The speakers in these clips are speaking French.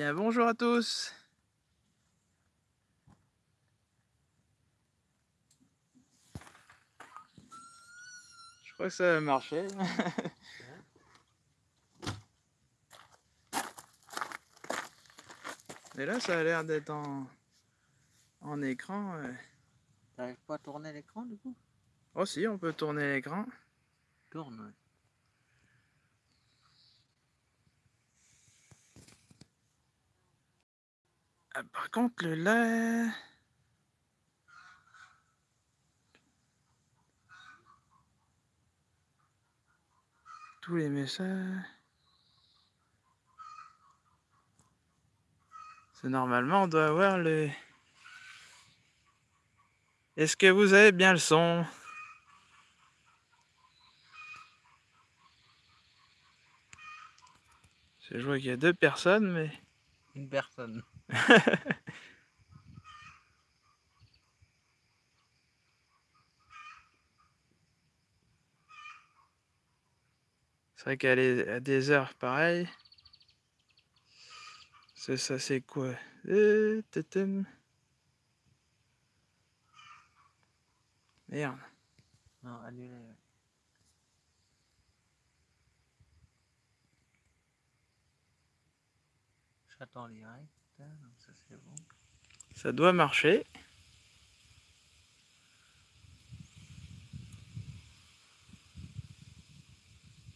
bien, bonjour à tous. Je crois que ça va marcher. Mais là, ça a l'air d'être en, en écran. euh. T'arrives pas à tourner l'écran du coup? Oh si, on peut tourner l'écran. Tourne, ouais. Ah, par contre, le là... Tous les messages... C'est normalement, on doit avoir le... Est-ce que vous avez bien le son? Je vois qu'il y a deux personnes, mais... Une personne. C'est vrai qu'à les- à des heures pareilles. C'est ça, c'est quoi? Euh. Merde. Non, annulé. J'attends en direct, donc ça c'est bon. Ça doit marcher.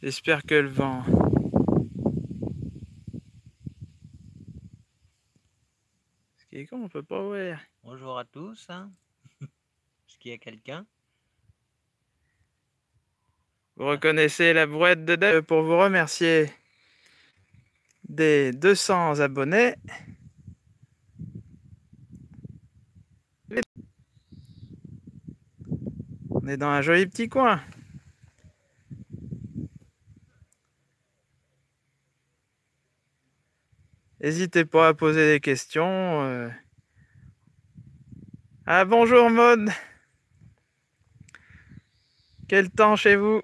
J'espère que le vent. Ce qui est con, on peut pas voir. Bonjour à tous. Hein. Est-ce qu'il y a quelqu'un? Vous reconnaissez la brouette de Dave pour vous remercier des 200 abonnés. On est dans un joli petit coin. N'hésitez pas à poser des questions. euh. Ah bonjour Maud. Quel temps chez vous?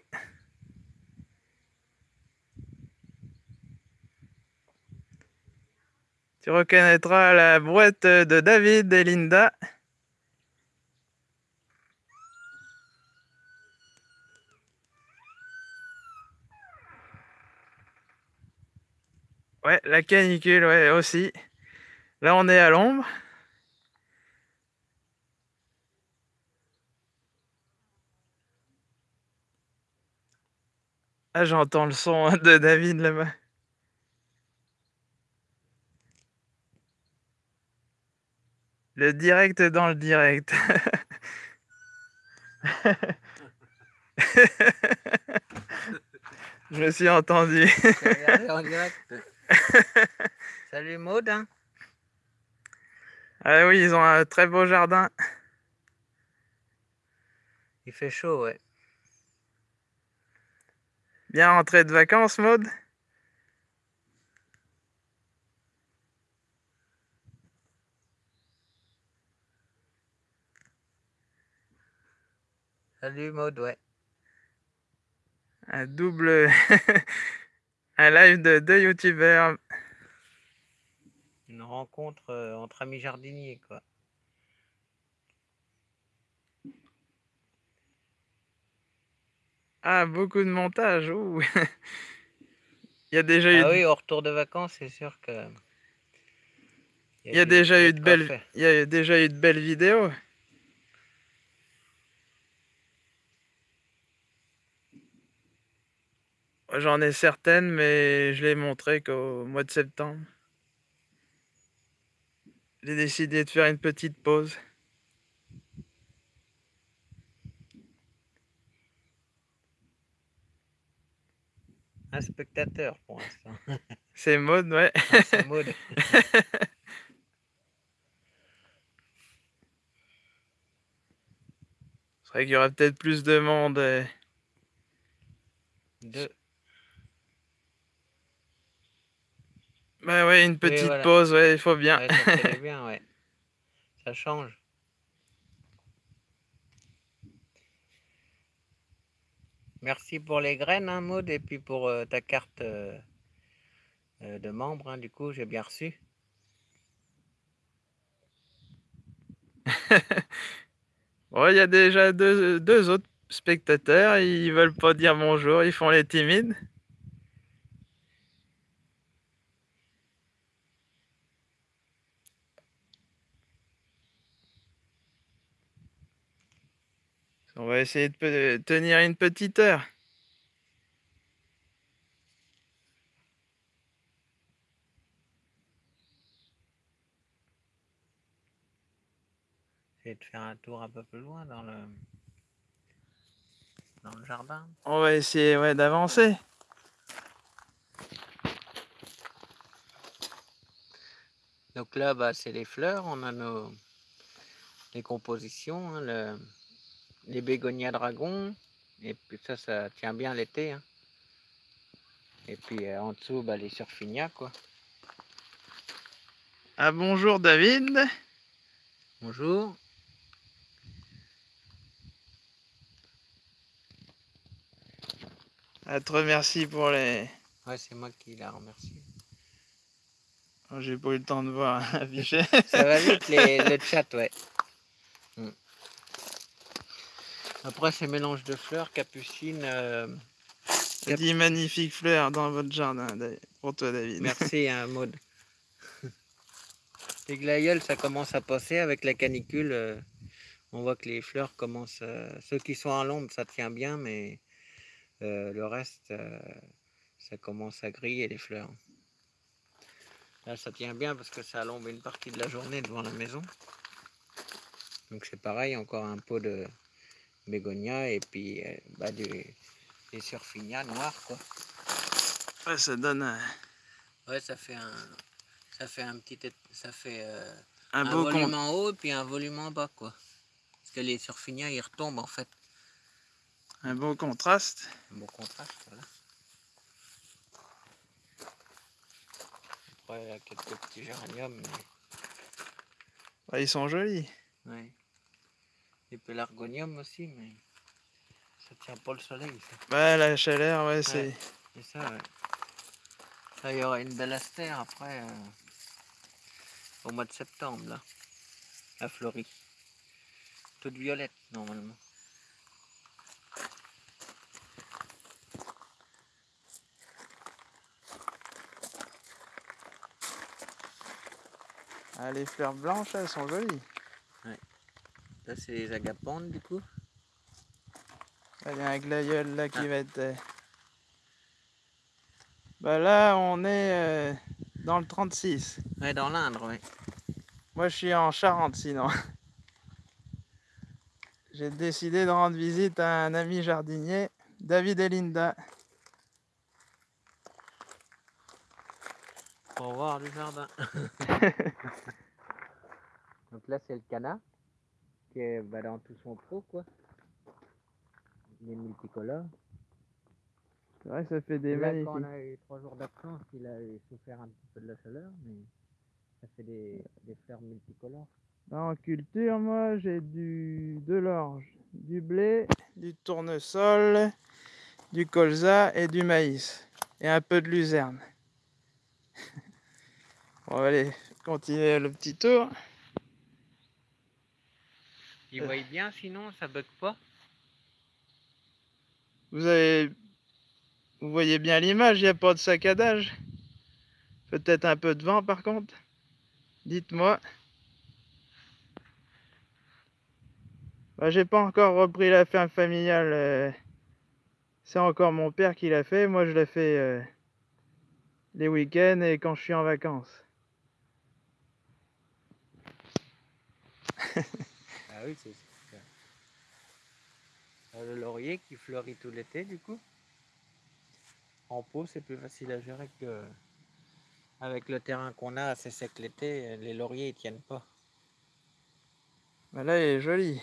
Tu reconnaîtras la brouette de David et Linda. Ouais, la canicule, ouais, aussi. Là, on est à l'ombre. Ah, j'entends le son de David là-bas. Le direct dans le direct. Je me suis entendu. En direct? Salut Maud. Hein. Ah oui, ils ont un très beau jardin. Il fait chaud, ouais. Bien rentré de vacances, Maud? Salut Maud, ouais. Un double... un live de deux youtubeurs. Une rencontre euh, entre amis jardiniers, quoi. Ah, beaucoup de montage. ouh. Il y a déjà eu, Ah oui, au retour de vacances, c'est sûr que. il y a du- déjà il y a eu de belles, il y a déjà eu de belles vidéos. J'en ai certaines, mais je les montré qu'au mois de septembre. J'ai décidé de faire une petite pause. Un spectateur pour l'instant. C'est mode, ouais. Ah, c'est Maud. C'est vrai qu'il y aurait peut-être plus de monde. euh. Bah ouais, une petite pause, ouais, il faut bien. Ça bien, ouais. Ça change. Merci pour les graines, hein, Maud, et puis pour euh, ta carte euh, euh, de membre, hein, du coup, j'ai bien reçu. bon, il y a déjà deux, deux autres spectateurs, ils veulent pas dire bonjour, ils font les timides. On va essayer de tenir une petite heure. Essayer de faire un tour un peu plus loin dans le, dans le jardin. On va essayer ouais, d'avancer. Donc là, bah, c'est les fleurs. On a nos les compositions, hein, le, les bégonias dragons. Et puis ça, ça tient bien l'été. Hein. Et puis euh, en dessous, bah, les surfinias, quoi. Ah bonjour David. Bonjour. À te remercie pour les... Ouais, c'est moi qui la remercie. Oh, j'ai pas eu le temps de voir afficher. Ça va vite les, le chat, ouais. Après, ces mélanges de fleurs, capucine. Euh... Cap... magnifiques fleurs dans votre jardin, pour toi, David. Merci, hein, Maud. les glaïeuls, ça commence à passer avec la canicule. Euh, on voit que les fleurs commencent. Euh, ceux qui sont à l'ombre, ça tient bien, mais euh, le reste, ça commence à griller les fleurs. Là, ça tient bien parce que ça alombe une partie de la journée devant la maison. Donc c'est pareil, encore un pot de bégonia et puis euh, bah, des, des surfinias noirs quoi. Ouais, ça donne un... Ouais, ça fait un, ça fait un petit, ça fait euh, un, un beau volume en haut et puis un volume en bas quoi. Parce que les surfinias ils retombent en fait. Un beau contraste. Un beau contraste, voilà. Après, il y a quelques petits géraniums. Mais... Ouais, ils sont jolis. Oui. Des pélargoniums aussi, mais ça tient pas le soleil. Ça. Ouais, la chaleur, ouais, c'est... C'est ça, ouais. Là, il y aura une belle astère après, euh, au mois de septembre, là, à Fleury. Toute violette, normalement. Ah, les fleurs blanches, elles sont jolies. Ouais. Ça, c'est les agapantes, du coup. Il y a un glaïeul là qui Ah. va être... euh, Bah là, on est euh, dans le 36. Ouais, dans l'Indre, oui. Moi, je suis en Charente, sinon. J'ai décidé de rendre visite à un ami jardinier, David et Linda. Pour voir le jardin. Donc là, c'est le canard, est bah, dans tout son trou, quoi. Il est multicolore. C'est vrai que ça fait des magnifiques. quand on a eu trois jours d'absence, il a souffert un petit peu de la chaleur, mais ça fait des, des fleurs multicolores. En culture, moi, j'ai du de l'orge, du blé, du tournesol, du colza et du maïs. Et un peu de luzerne. On va aller continuer le petit tour. Il bien, sinon ça bug pas. Vous avez... Vous voyez bien l'image, il n'y a pas de saccadage. Peut-être un peu de vent par contre. Dites-moi. Bah, J'ai pas encore repris la ferme familiale. euh, C'est encore mon père qui l'a fait. Moi, je l'ai fait euh, les week-ends et quand je suis en vacances. Ah oui, c'est. Euh, Le laurier qui fleurit tout l'été, du coup. En pot, c'est plus facile à gérer que avec le terrain qu'on a assez sec l'été, les lauriers ils tiennent pas. Bah, là, il est joli.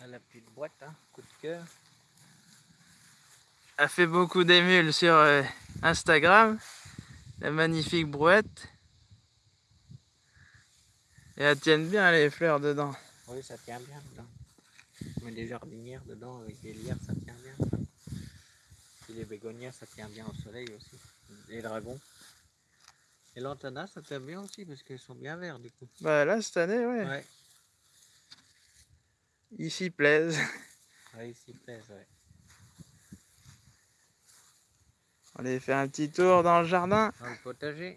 Ah, La petite boîte, hein, coup de cœur. Elle fait beaucoup d'émules sur euh, Instagram. La magnifique brouette. Et elles tiennent bien les fleurs dedans. Oui, ça tient bien dedans. On met des jardinières dedans avec des lierres, ça tient bien. ça. Puis les bégonias, ça tient bien au soleil aussi. Les dragons. Et l'antana, ça t'aime bien aussi parce qu'ils sont bien verts du coup. Bah là, cette année, ouais. Ouais, Ils s'y plaisent. ouais ils s'y plaisent, ouais. On allait faire un petit tour dans le jardin. Dans le potager,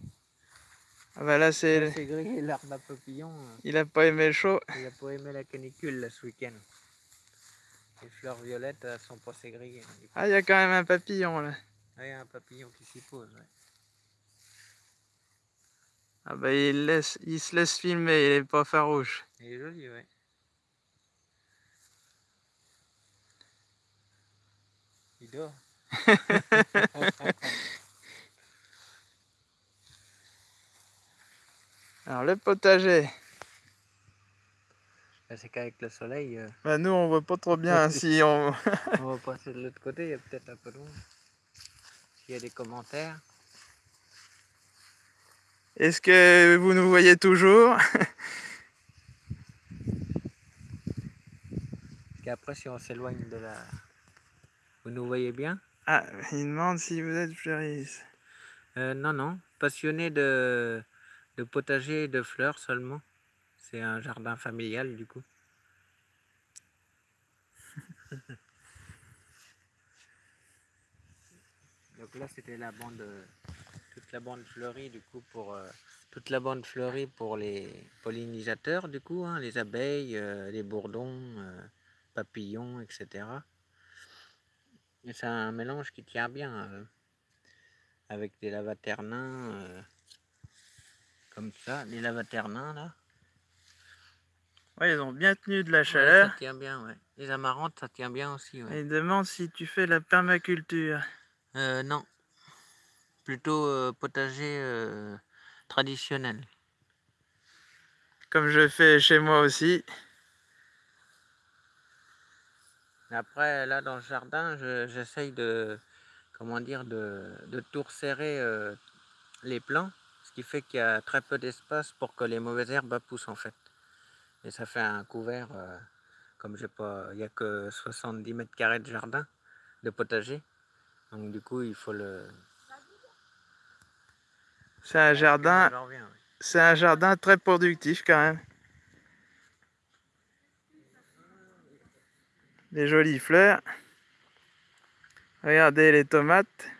Ah bah là, c'est... c'est grillé l'arbre à papillon. euh, Il a pas aimé le chaud. Il a pas aimé la canicule là, ce week-end. Les fleurs violettes elles sont pas grillées. hein. Ah, il y a quand même un papillon, là. Ah, il y a un papillon qui s'y pose. ouais. Ah bah, il, laisse... il se laisse filmer, il est pas farouche. Il est joli, ouais. Il dort. Alors, le potager. C'est qu'avec le soleil, euh, Bah, nous, on voit pas trop bien si on... on va passer de l'autre côté, il y a peut-être un peu loin. S'il y a des commentaires. Est-ce que vous nous voyez toujours? Parce qu'après, si on s'éloigne de la. Vous nous voyez bien? Ah, il demande si vous êtes fleuriste. Euh, Non, non. Passionné de, de potager et de fleurs seulement. C'est un jardin familial du coup. Donc là, c'était la bande, euh, toute la bande fleurie du coup pour euh, toute la bande fleurie pour les pollinisateurs du coup, hein, les abeilles, euh, les bourdons, euh, papillons, etc. Et c'est un mélange qui tient bien avec des lavaternins comme ça, les lavaternins là. Ouais, ils ont bien tenu de la Ouais, chaleur. ça tient bien, ouais. Les amarantes, ça tient bien aussi, ouais. Et il demande si tu fais la permaculture. Euh, non. Plutôt euh, potager euh, traditionnel. Comme je fais chez moi aussi. Après, là, dans le jardin, je- j'essaye de, comment dire, de, de tout resserrer les plants, qui fait qu'il y a très peu d'espace pour que les mauvaises herbes poussent, en fait. Et ça fait un couvert, euh, comme j'ai pas, il n'y a que 70 mètres carrés de jardin, de potager. Donc, du coup, il faut le... C'est un jardin, oui. c'est un jardin très productif quand même. Des jolies fleurs. Regardez les tomates.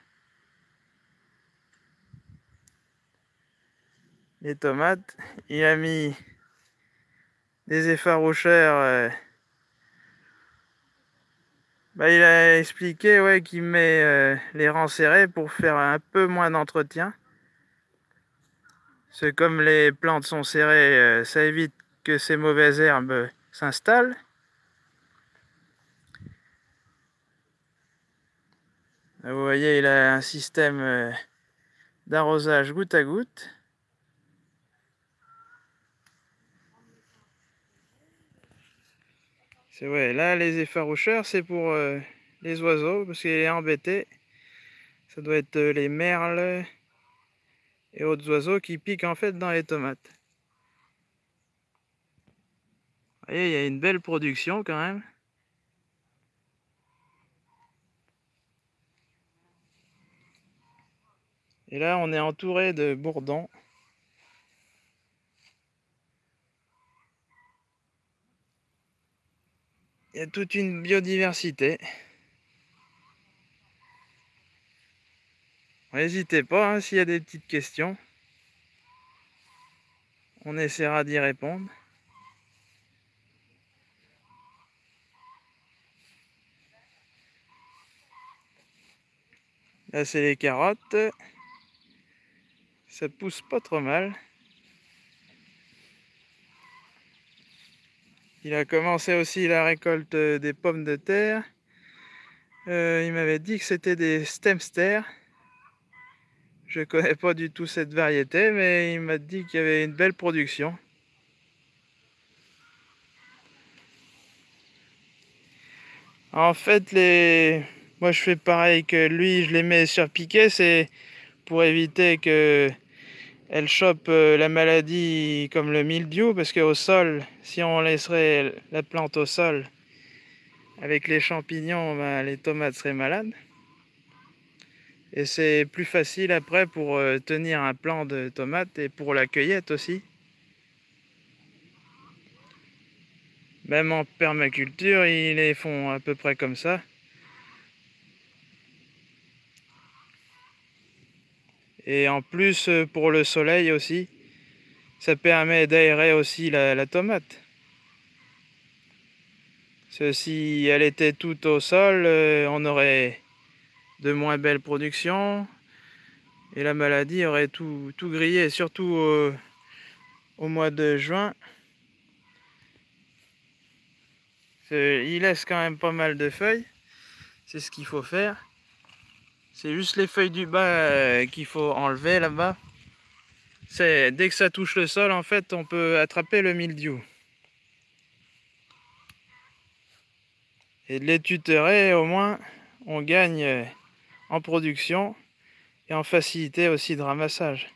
Les tomates. Il a mis des effaroucheurs. euh, Bah, il a expliqué ouais, qu'il met euh, les rangs serrés pour faire un peu moins d'entretien. C'est comme les plantes sont serrées, euh, ça évite que ces mauvaises herbes s'installent. Vous voyez, il a un système d'arrosage goutte à goutte. C'est ouais, là les effaroucheurs, c'est pour euh, les oiseaux parce qu'il est embêté. Ça doit être euh, les merles et autres oiseaux qui piquent en fait dans les tomates. Vous voyez, il y a une belle production quand même. Et là, on est entouré de bourdons. Il y a toute une biodiversité. N'hésitez pas hein, s'il y a des petites questions. On essaiera d'y répondre. Là, c'est les carottes. Ça pousse pas trop mal. Il a commencé aussi la récolte des pommes de terre. Euh, il m'avait dit que c'était des stemster. Je connais pas du tout cette variété, mais il m'a dit qu'il y avait une belle production. En fait, les... moi je fais pareil que lui, je les mets sur piquet, c'est pour éviter que elle chope euh, la maladie comme le mildiou, parce qu'au sol, si on laisserait la plante au sol avec les champignons, ben, les tomates seraient malades. Et c'est plus facile après pour euh, tenir un plant de tomates et pour la cueillette aussi. Même en permaculture, ils les font à peu près comme ça. Et en plus, euh, pour le soleil aussi, ça permet d'aérer aussi la, tomate. si elle était toute au sol, euh, on aurait de moins belles productions et la maladie aurait tout, tout grillé, surtout au, mois de juin. Il laisse quand même pas mal de feuilles, c'est ce qu'il faut faire. C'est juste les feuilles du bas euh, qu'il faut enlever là-bas. Dès que ça touche le sol, en fait, on peut attraper le mildiou. Et de les tutorer, au moins, on gagne euh, en production et en facilité aussi de ramassage.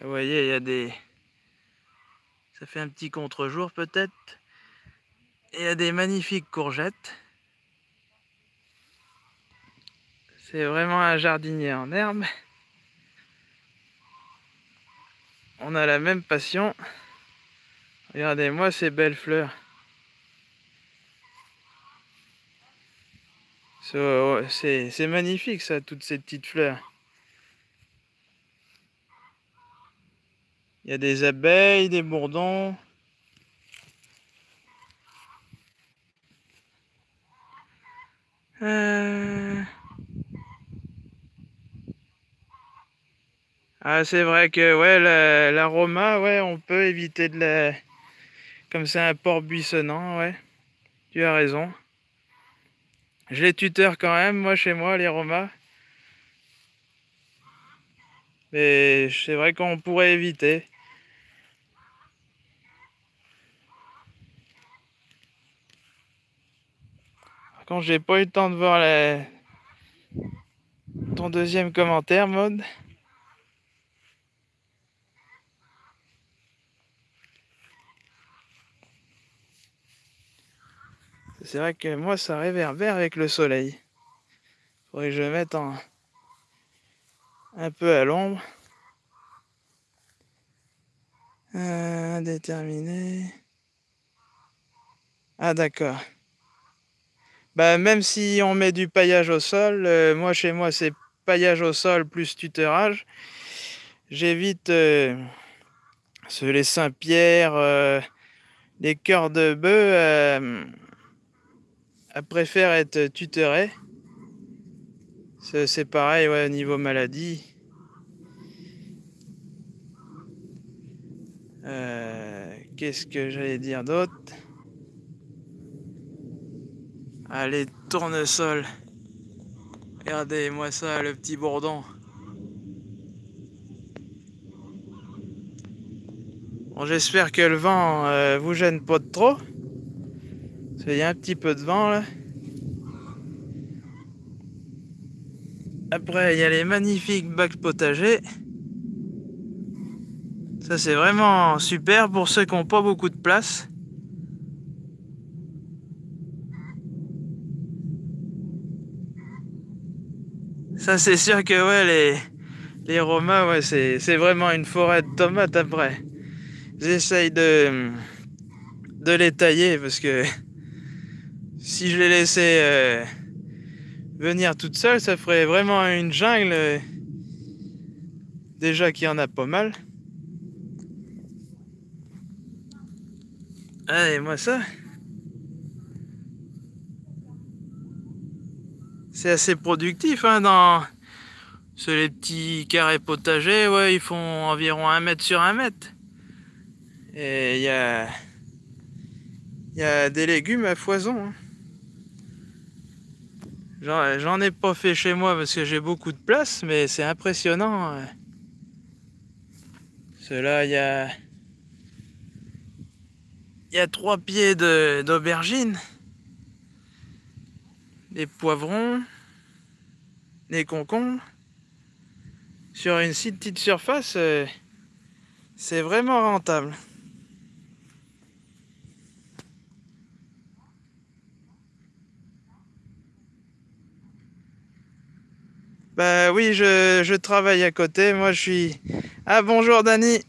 Vous voyez, il y a des... Ça fait un petit contre-jour peut-être. Il y a des magnifiques courgettes. C'est vraiment un jardinier en herbe. On a la même passion. Regardez-moi ces belles fleurs. C'est magnifique ça, toutes ces petites fleurs. Il y a des abeilles, des bourdons. Euh. Ah, c'est vrai que ouais, l'aroma, ouais, on peut éviter de la... Comme c'est un port buissonnant, ouais. Tu as raison. Je les tuteur quand même, moi, chez moi, les romas. Mais c'est vrai qu'on pourrait éviter. Quand j'ai pas eu le temps de voir ton deuxième commentaire, mode. C'est vrai que moi, ça réverbère avec le soleil. Faudrait que je mette en... un peu à l'ombre. Indéterminé. Ah d'accord. Bah, même si on met du paillage au sol, euh, moi chez moi c'est paillage au sol plus tutorage. J'évite euh, les Saint-Pierre, euh, les cœurs de bœuf elle préfère être tutorée. C'est pareil ouais, au niveau maladie. Euh, qu'est-ce que j'allais dire d'autre? Allez, tournesol. Regardez-moi ça, le petit bourdon. Bon, j'espère que le vent euh, vous gêne pas de trop. Il y a un petit peu de vent là. Après, il y a les magnifiques bacs potagers. Ça, c'est vraiment super pour ceux qui n'ont pas beaucoup de place. Ça, c'est sûr que ouais, les, les Romains, ouais, c'est vraiment une forêt de tomates après. J'essaye de, de les tailler parce que si je les laissais euh, venir toutes seules, ça ferait vraiment une jungle. Euh, déjà qu'il y en a pas mal. Allez, moi ça? C'est assez productif hein, dans les petits carrés potagers. Ouais, ils font environ un mètre sur un mètre. Et il y a, des légumes à foison. Hein. J'en ai pas fait chez moi parce que j'ai beaucoup de place, mais c'est impressionnant. Cela, il y a... Il trois pieds d'aubergine, des poivrons, des concombres. Sur une si petite surface, euh, c'est vraiment rentable. Bah oui, je, je, travaille à côté. Moi, je suis... Ah bonjour, Dani.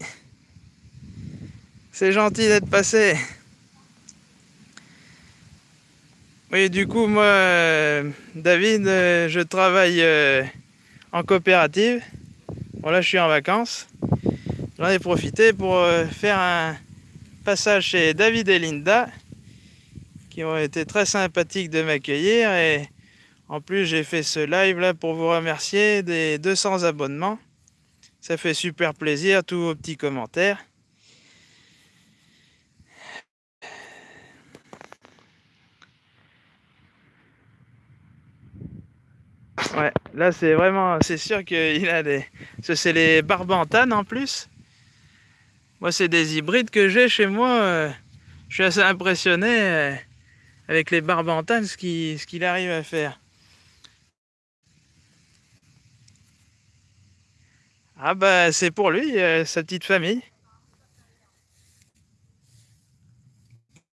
C'est gentil d'être passé. Oui, du coup, moi, euh, David, euh, je travaille euh, en coopérative. Bon, là, je suis en vacances. J'en ai profité pour faire un passage chez David et Linda, qui ont été très sympathiques de m'accueillir. Et en plus, j'ai fait ce live là pour vous remercier des 200 abonnements. Ça fait super plaisir, tous vos petits commentaires. Ouais, là c'est vraiment, c'est sûr qu'il a des... C'est les barbantanes en plus. Moi c'est des hybrides que j'ai chez moi. Euh, je suis assez impressionné euh, avec les barbantanes, ce qu'il arrive à faire. Ah bah c'est pour lui, euh, sa petite famille.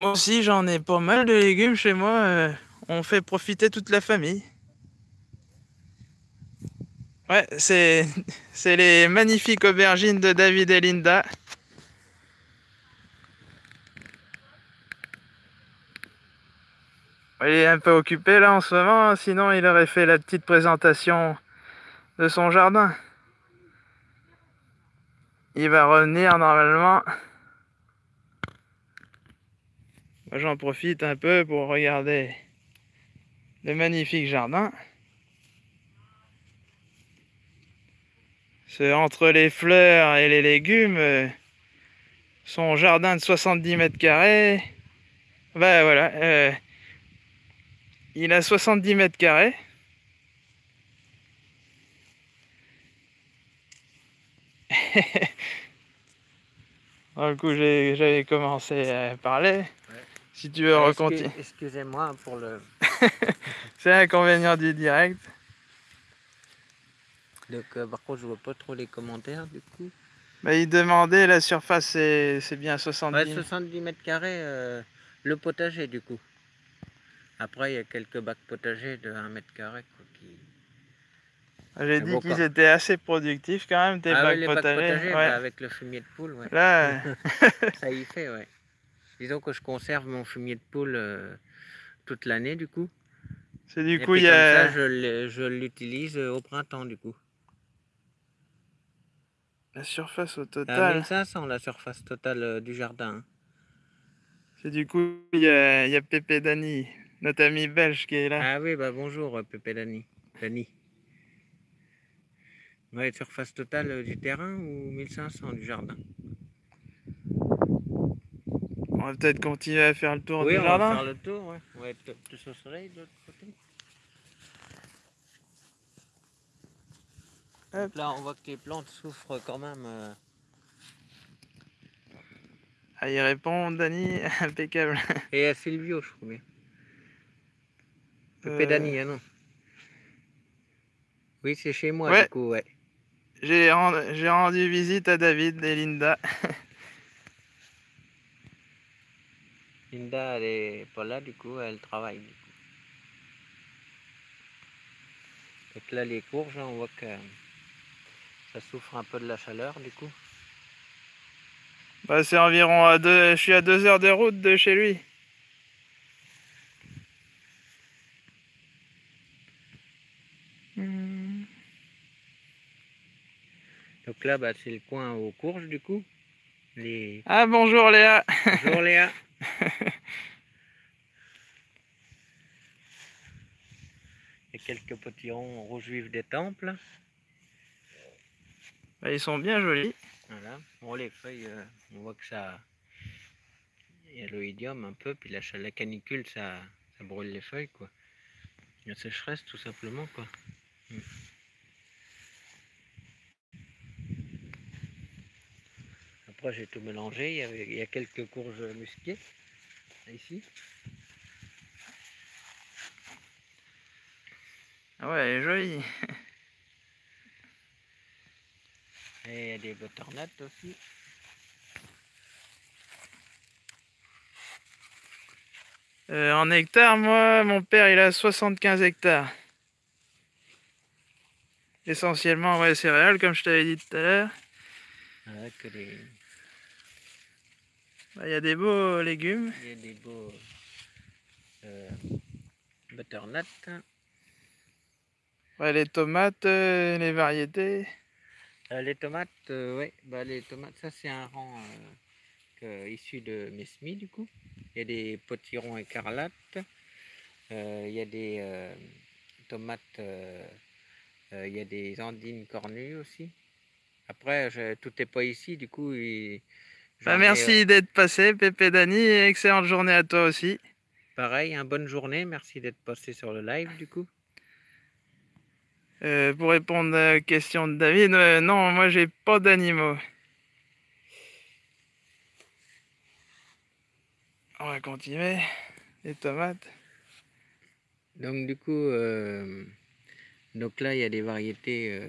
Moi aussi j'en ai pas mal de légumes chez moi. on fait profiter toute la famille. Ouais, c'est les magnifiques aubergines de David et Linda. Il est un peu occupé là en ce moment, sinon il aurait fait la petite présentation de son jardin. Il va revenir normalement. J'en profite un peu pour regarder le magnifique jardin. Entre les fleurs et les légumes, son jardin de 70 mètres carrés, ben voilà, euh, il a 70 mètres carrés. du coup, j'avais commencé à parler. Si tu veux raconter. Excusez-moi pour le... C'est l'inconvénient du direct. Donc, euh, par contre, je vois pas trop les commentaires du coup. Bah, il demandait la surface, c'est bien 70 ouais, 70 mètres carrés, euh, le potager du coup. Après, il y a quelques bacs potagers de 1 mètre carré. Qui... Ah, j'ai dit qu'ils étaient assez productifs quand même, tes ah, bacs, les potagers. bacs potagers. Bah, avec le fumier de poule, ouais. Là... Ça y fait, ouais. Disons que je conserve mon fumier de poule euh, toute l'année du coup. C'est du coup, il y a... ça, je l'utilise au printemps du coup. La surface au total. 1500 la surface totale euh, du jardin. C'est du coup, il y a, y a Pépé Dani, notre ami belge qui est là. Ah oui, bah bonjour euh, Pépé Dani. Dani. Ouais, surface totale euh, du terrain ou 1500 du jardin? On va peut-être continuer à faire le tour du jardin. Oui, on va faire le tour, ouais. On va être plus au soleil Là, on voit que les plantes souffrent quand même. Euh. Ah, il répond, Dani, impeccable. Et à Silvio, je crois bien. Euh... Dani, hein, non Oui, c'est chez moi, du coup, ouais. J'ai rendu visite à David et Linda. Linda, elle est pas là, du coup, elle travaille. Du coup. Donc là, les courges, on voit que ça souffre un peu de la chaleur du coup bah, C'est environ à deux, je suis à deux heures de route de chez lui. Hmm. Donc là, bah, c'est le coin aux courges du coup. Les... Ah bonjour Léa Bonjour Léa Il y a quelques petits ronds rouge vif des temples. Bah, ils sont bien jolis. Voilà. Bon, les feuilles, euh, on voit que ça. Il y a l'oïdium un peu, puis la, la canicule, ça, ça brûle les feuilles, quoi. La sécheresse, tout simplement, quoi. Hmm. Après, j'ai tout mélangé. Il y, avait, il y a quelques courges musquées, ici. Ah ouais, elle est jolie. Et il y a des butternuts aussi. Euh, en hectares, moi, mon père, il a 75 hectares. Essentiellement, ouais, céréales, comme je t'avais dit tout à l'heure. Que des... Bah, Il y a des beaux légumes. Il y a des beaux euh, butternuts. Ouais, les tomates, euh, les variétés. Euh, les tomates, oui, bah, les tomates, ça c'est un rang que- issu de mes semis du coup. Il y a des potirons écarlates. Euh, il y a des euh, tomates, euh, euh, il y a des andines cornues aussi. Après, je- tout n'est pas ici, du coup. il- Bah, merci d'être passé, Pépé Dani, et excellente journée à toi aussi. euh, pareil, une bonne journée. Merci d'être passé sur le live du coup. Euh, pour répondre à la question de David, euh, non, moi j'ai pas d'animaux. On va continuer. Les tomates. Donc du coup, euh, donc là il y a des variétés,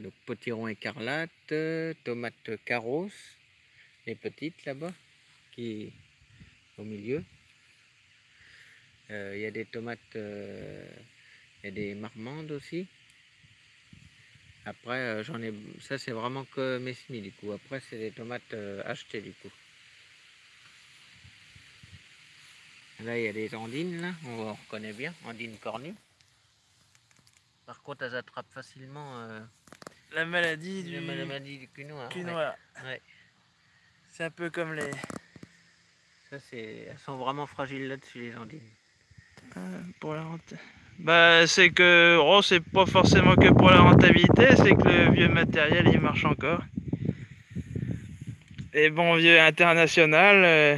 donc potiron écarlate, euh, tomates carros, les petites là-bas, qui au milieu. Il y a des tomates, il y a des marmandes aussi. Après euh, j'en ai, ça c'est vraiment que mes semis du coup. Après c'est des tomates euh, achetées du coup. Là, il y a des andines, là, on reconnaît bien, andines cornues. Par contre, elles attrapent facilement euh, La maladie du la maladie du cul noir. cul ouais. noir. ouais. C'est un peu comme les. Ça, c'est... Elles sont vraiment fragiles là-dessus, les andines. euh, pour la renta- Bah, c'est que. Oh, c'est pas forcément que pour la rentabilité, c'est que le vieux matériel il marche encore. Et bon vieux international, euh,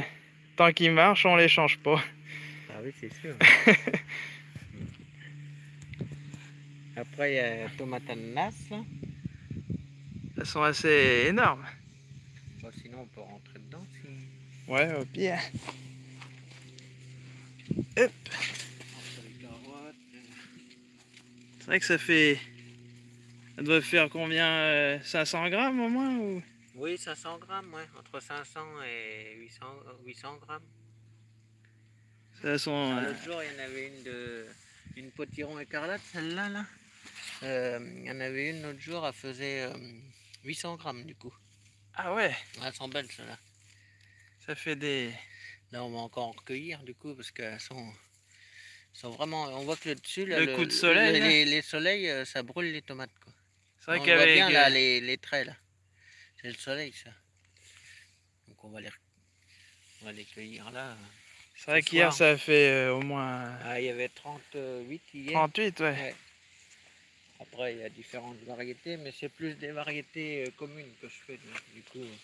tant qu'il marche, on les change pas. Ah oui, c'est sûr. Après, il y a tomate ananas. là. Elles sont assez énormes. Bon, sinon, on peut rentrer dedans. Si... Ouais, au pire. Entre les carottes, euh, C'est vrai que ça fait. Ça doit faire combien euh, 500 grammes au moins ou... Oui, 500 grammes, ouais. Entre 500 et 800, euh, 800 grammes. Ça sont. Ah, euh, L'autre jour, il y en avait une de une potiron écarlate, celle-là. Là. Euh, il y en avait une l'autre jour, elle faisait euh, 800 grammes du coup. Ah ouais, Elles sont belles celles-là. ça fait des. Là, on va encore en recueillir du coup parce qu'elles sont, sont vraiment. On voit que le dessus, là, Le coup de soleil, le- les, les soleils, euh, ça brûle les tomates. Quoi. C'est vrai on voit qu'avec. bien là euh, les, les traits là. C'est le soleil ça. Donc on va les, on va les cueillir là. C'est vrai qu'hier ça fait euh, au moins Ah, il y avait 38 hier. 38, ouais. Ouais. Après, il y a différentes variétés, mais c'est plus des variétés euh, communes que je fais. donc, Du coup, euh,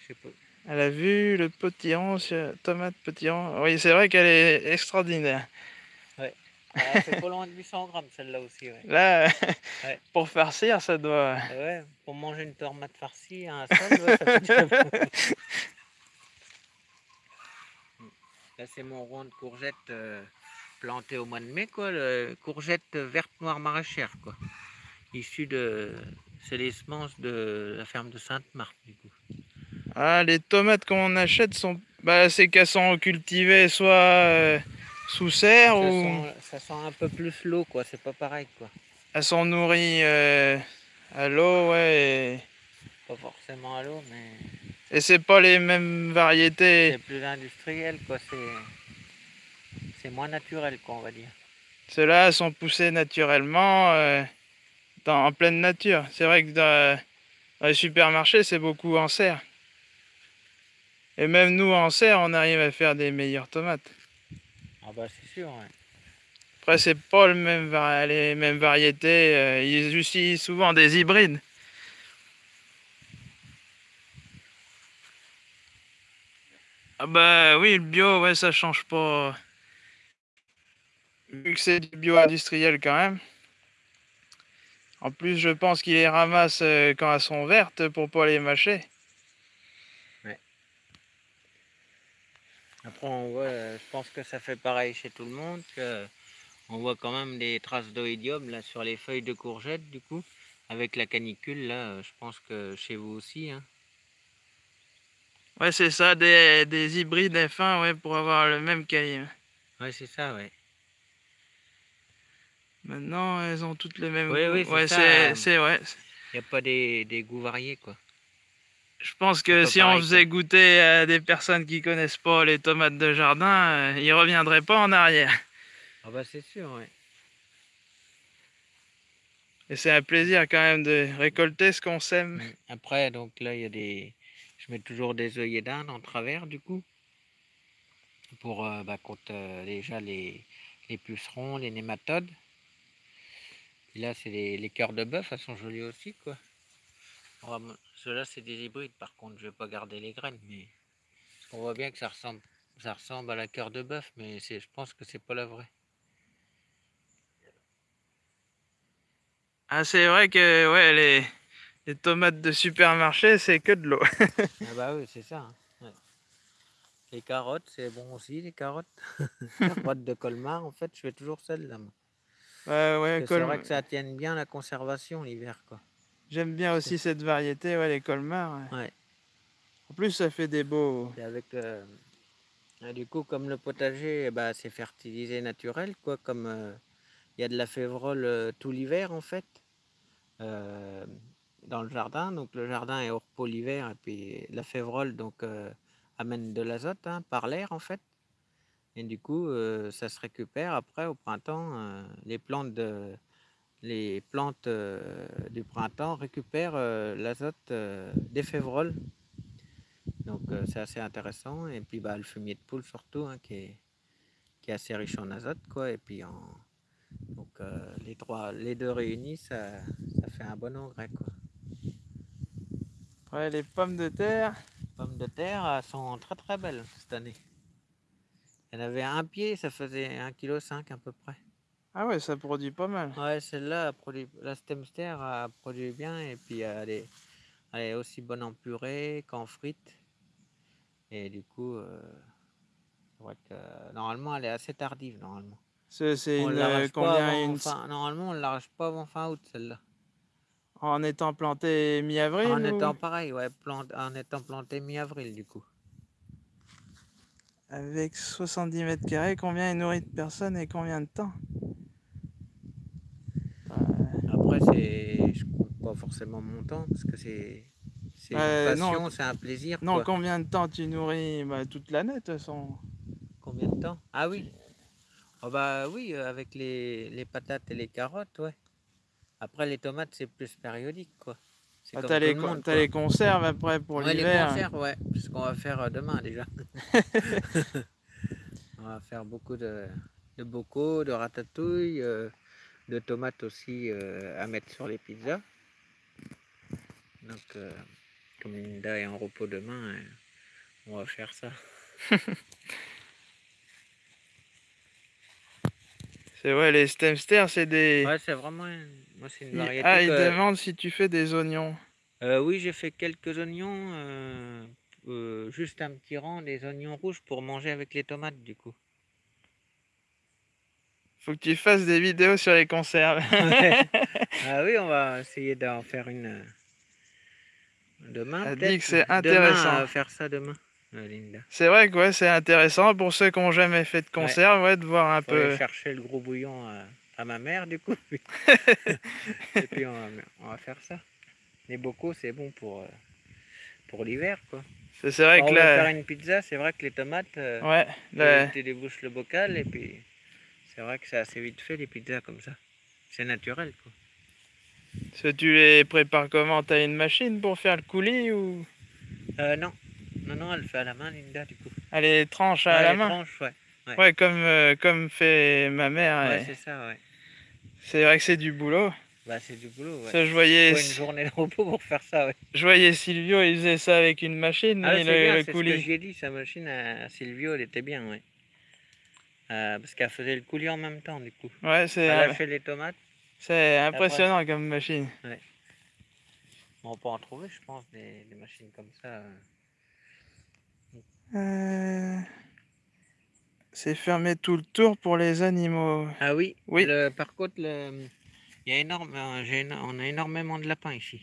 je sais pas. Elle a vu le potiron, sur... tomate potiron. Oui, c'est vrai qu'elle est extraordinaire. Ah, c'est pas loin de 800 grammes celle-là aussi. Ouais. Là, Ouais. pour farcir, ça doit. Ouais, pour manger une tomate farcie à un ouais, ça. Là, c'est mon rond de courgettes euh, planté au mois de mai, quoi. Le courgette verte noire maraîchère, quoi. Issu de. C'est les semences de la ferme de Sainte-Marthe, du coup. Ah, les tomates qu'on achète sont. Bah, c'est qu'elles sont cultivées soit euh, sous serre Ça ou sent, ça sent un peu plus l'eau, quoi. C'est pas pareil, quoi. elles sont nourries euh, à l'eau, ouais. Pas forcément à l'eau, mais Et, et c'est pas les mêmes variétés. c'est plus industriel, quoi. C'est. C'est moins naturel, quoi, on va dire. Ceux-là sont poussés naturellement euh, dans, en pleine nature. C'est vrai que dans, dans les supermarchés, c'est beaucoup en serre. Et même nous, en serre, on arrive à faire des meilleures tomates. Ah bah c'est sûr, ouais. Après, c'est pas le même les mêmes variétés. euh, ils utilisent souvent des hybrides. Ah bah oui, le bio, ouais, ça change pas. Vu que c'est du bio industriel quand même. En plus, je pense qu'ils les ramassent euh, quand elles sont vertes pour pas les mâcher. Après, on voit, euh, je pense que ça fait pareil chez tout le monde, que on voit quand même des traces d'oïdium là sur les feuilles de courgettes, du coup, avec la canicule là. euh, Je pense que chez vous aussi, hein. Ouais, c'est ça, des, des hybrides F1, ouais, pour avoir le même calibre. Ouais, c'est ça, ouais. Maintenant, elles ont toutes les mêmes Oui, oui, c'est ouais, euh. c'est ouais. Il n'y a pas des, des goûts variés, quoi. Je pense que si on faisait goûter à des personnes qui connaissent pas les tomates de jardin, euh, ils reviendraient pas en arrière. Ah bah c'est sûr, ouais. Et c'est un plaisir quand même de récolter ce qu'on sème. Mm. Après, donc là, il y a des... Je mets toujours des œillets d'Inde en travers, du coup. Pour, euh, bah, contre euh, déjà les, les pucerons, les nématodes. Et là, c'est les, les cœurs de bœuf, elles sont jolies aussi, quoi. Ceux-là, c'est des hybrides, par contre, je vais pas garder les graines, mais... On voit bien que ça ressemble, ça ressemble à la cœur de bœuf, mais je pense que c'est pas la vraie. Ah, c'est vrai que ouais, les, les tomates de supermarché, c'est que de l'eau. Ah bah oui, c'est ça. hein, ouais. Les carottes, c'est bon aussi, les carottes. carottes de Colmar, en fait, je fais toujours celle-là. moi. Ouais, ouais, C'est vrai que ça tienne bien la conservation l'hiver, quoi. J'aime bien aussi cette variété, ouais, les colmars. ouais. Ouais. En plus, ça fait des beaux. Et avec, euh, du coup, comme le potager, bah, c'est fertilisé naturel, quoi. Comme euh, il y a de la févrole euh, tout l'hiver, en fait, euh, dans le jardin. Donc le jardin est au repos l'hiver, et puis la févrole donc euh, amène de l'azote hein, par l'air, en fait. Et du coup, euh, ça se récupère après au printemps. euh, les plantes, de, les plantes euh, du printemps récupèrent euh, l'azote euh, des févroles. Donc c'est assez intéressant. Et puis bah, le fumier de poule surtout, hein, qui, est, qui est assez riche en azote. Quoi. Et puis en, donc, euh, les, trois, les deux réunis, ça, ça fait un bon engrais. Quoi. Ouais, les pommes de terre. pommes de terre elles sont très très belles cette année. En avait un pied, ça faisait 1,5 kg à peu près. Ah ouais, ça produit pas mal. Ouais, celle-là, elle produit- la Stemster a produit bien et puis elle est, elle est aussi bonne en purée qu'en frites. Et du coup, euh, c'est vrai que normalement elle est assez tardive normalement. C'est c'est On une l'arrache euh, pas combien avant une fin- normalement on ne l'arrache pas avant fin août celle-là. en étant plantée mi-avril En ou- étant pareil, ouais, plant- en étant planté mi-avril du coup. Avec 70 mètres carrés, combien il nourrit de personnes et combien de temps Après, c'est, je compte pas forcément mon temps parce que c'est, Euh, une passion, c'est un plaisir. Non, quoi. combien de temps tu nourris bah, toute l'année de toute façon? Combien de temps? Ah oui. Oh bah oui, euh, avec les, les patates et les carottes, ouais. Après, les tomates, c'est plus périodique, quoi. Ah, T'as les, monde, quoi. les conserves après pour Ouais, les l'hiver? conserves, ouais. Ce qu'on va faire euh, demain déjà. on va faire beaucoup de, de bocaux, de ratatouille, euh, de tomates aussi euh, à mettre sur les pizzas. Donc, euh, comme Linda est en repos demain, euh, on va faire ça. C'est ouais, les stemsters, c'est des. Ouais, c'est vraiment une, moi, c'est une variété. Ah, il que- demande si tu fais des oignons. Euh, oui, j'ai fait quelques oignons, euh, euh, juste un petit rang, des oignons rouges pour manger avec les tomates du coup. Faut que tu fasses des vidéos sur les conserves. ah oui, on va essayer d'en faire une demain. Elle dit que c'est Demain, intéressant. euh, faire ça demain, euh, Linda. c'est vrai que ouais, c'est intéressant pour ceux qui n'ont jamais fait de conserve, ouais, de voir un Faut aller peu. chercher le gros bouillon à, à ma mère du coup. Et puis on va, on va faire ça. Les bocaux, c'est bon pour, euh, pour l'hiver quoi. C'est vrai Quand que on là. faire une pizza, c'est vrai que les tomates. euh, Ouais, là, Tu débouches le bocal et puis c'est vrai que c'est assez vite fait les pizzas comme ça. C'est naturel quoi. Tu les prépares comment? T'as une machine pour faire le coulis ou? Euh, non, non, non, elle fait à la main Linda du coup. elle les tranche à Ouais, la main? tranches, ouais. ouais. Ouais, comme, euh, comme fait ma mère. Ouais, c'est ça, ouais. C'est vrai que c'est du boulot. Bah c'est du boulot, ouais. Ça, je voyais, Faut une journée de repos pour faire ça, ouais. je voyais Silvio, il faisait ça avec une machine, Ah, le, bien, le c'est ce que coulis. j'ai dit, sa machine à Silvio, elle était bien, ouais. Euh, parce qu'elle faisait le coulis en même temps, du coup. Ouais, c'est Elle euh, lâchait les tomates. C'est impressionnant comme machine. Bon, on peut en trouver, je pense, des, des machines comme ça. euh. C'est fermé tout le tour pour les animaux. Ah oui, Oui. le- par contre, le, il y a énorme, euh, on a énormément de lapins ici.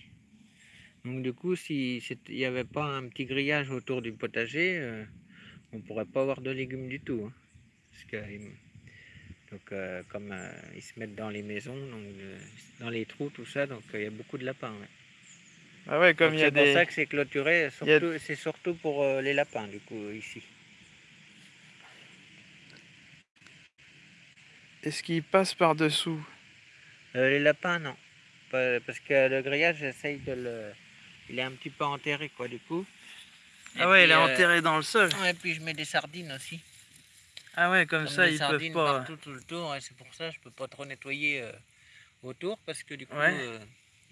Donc du coup, si il n'y avait pas un petit grillage autour du potager, euh, on pourrait pas avoir de légumes du tout. hein. Parce que, Donc euh, comme euh, ils se mettent dans les maisons, donc, euh, dans les trous, tout ça, donc il y a beaucoup de lapins. ouais. Ah ouais, comme il y a C'est pour des... ça que c'est clôturé, a- c'est surtout pour les lapins du coup ici. Est-ce qu'ils passent par-dessous? Les lapins non, parce que le grillage j'essaye de le... Il est un petit peu enterré quoi du coup. Et Ah ouais, il est enterré dans le sol. Et puis je mets des sardines aussi. Ah ouais, comme, Comme ça, ils peuvent pas... partout tout le tour, et c'est pour ça que je peux pas trop nettoyer euh, autour parce que du coup Ouais. euh,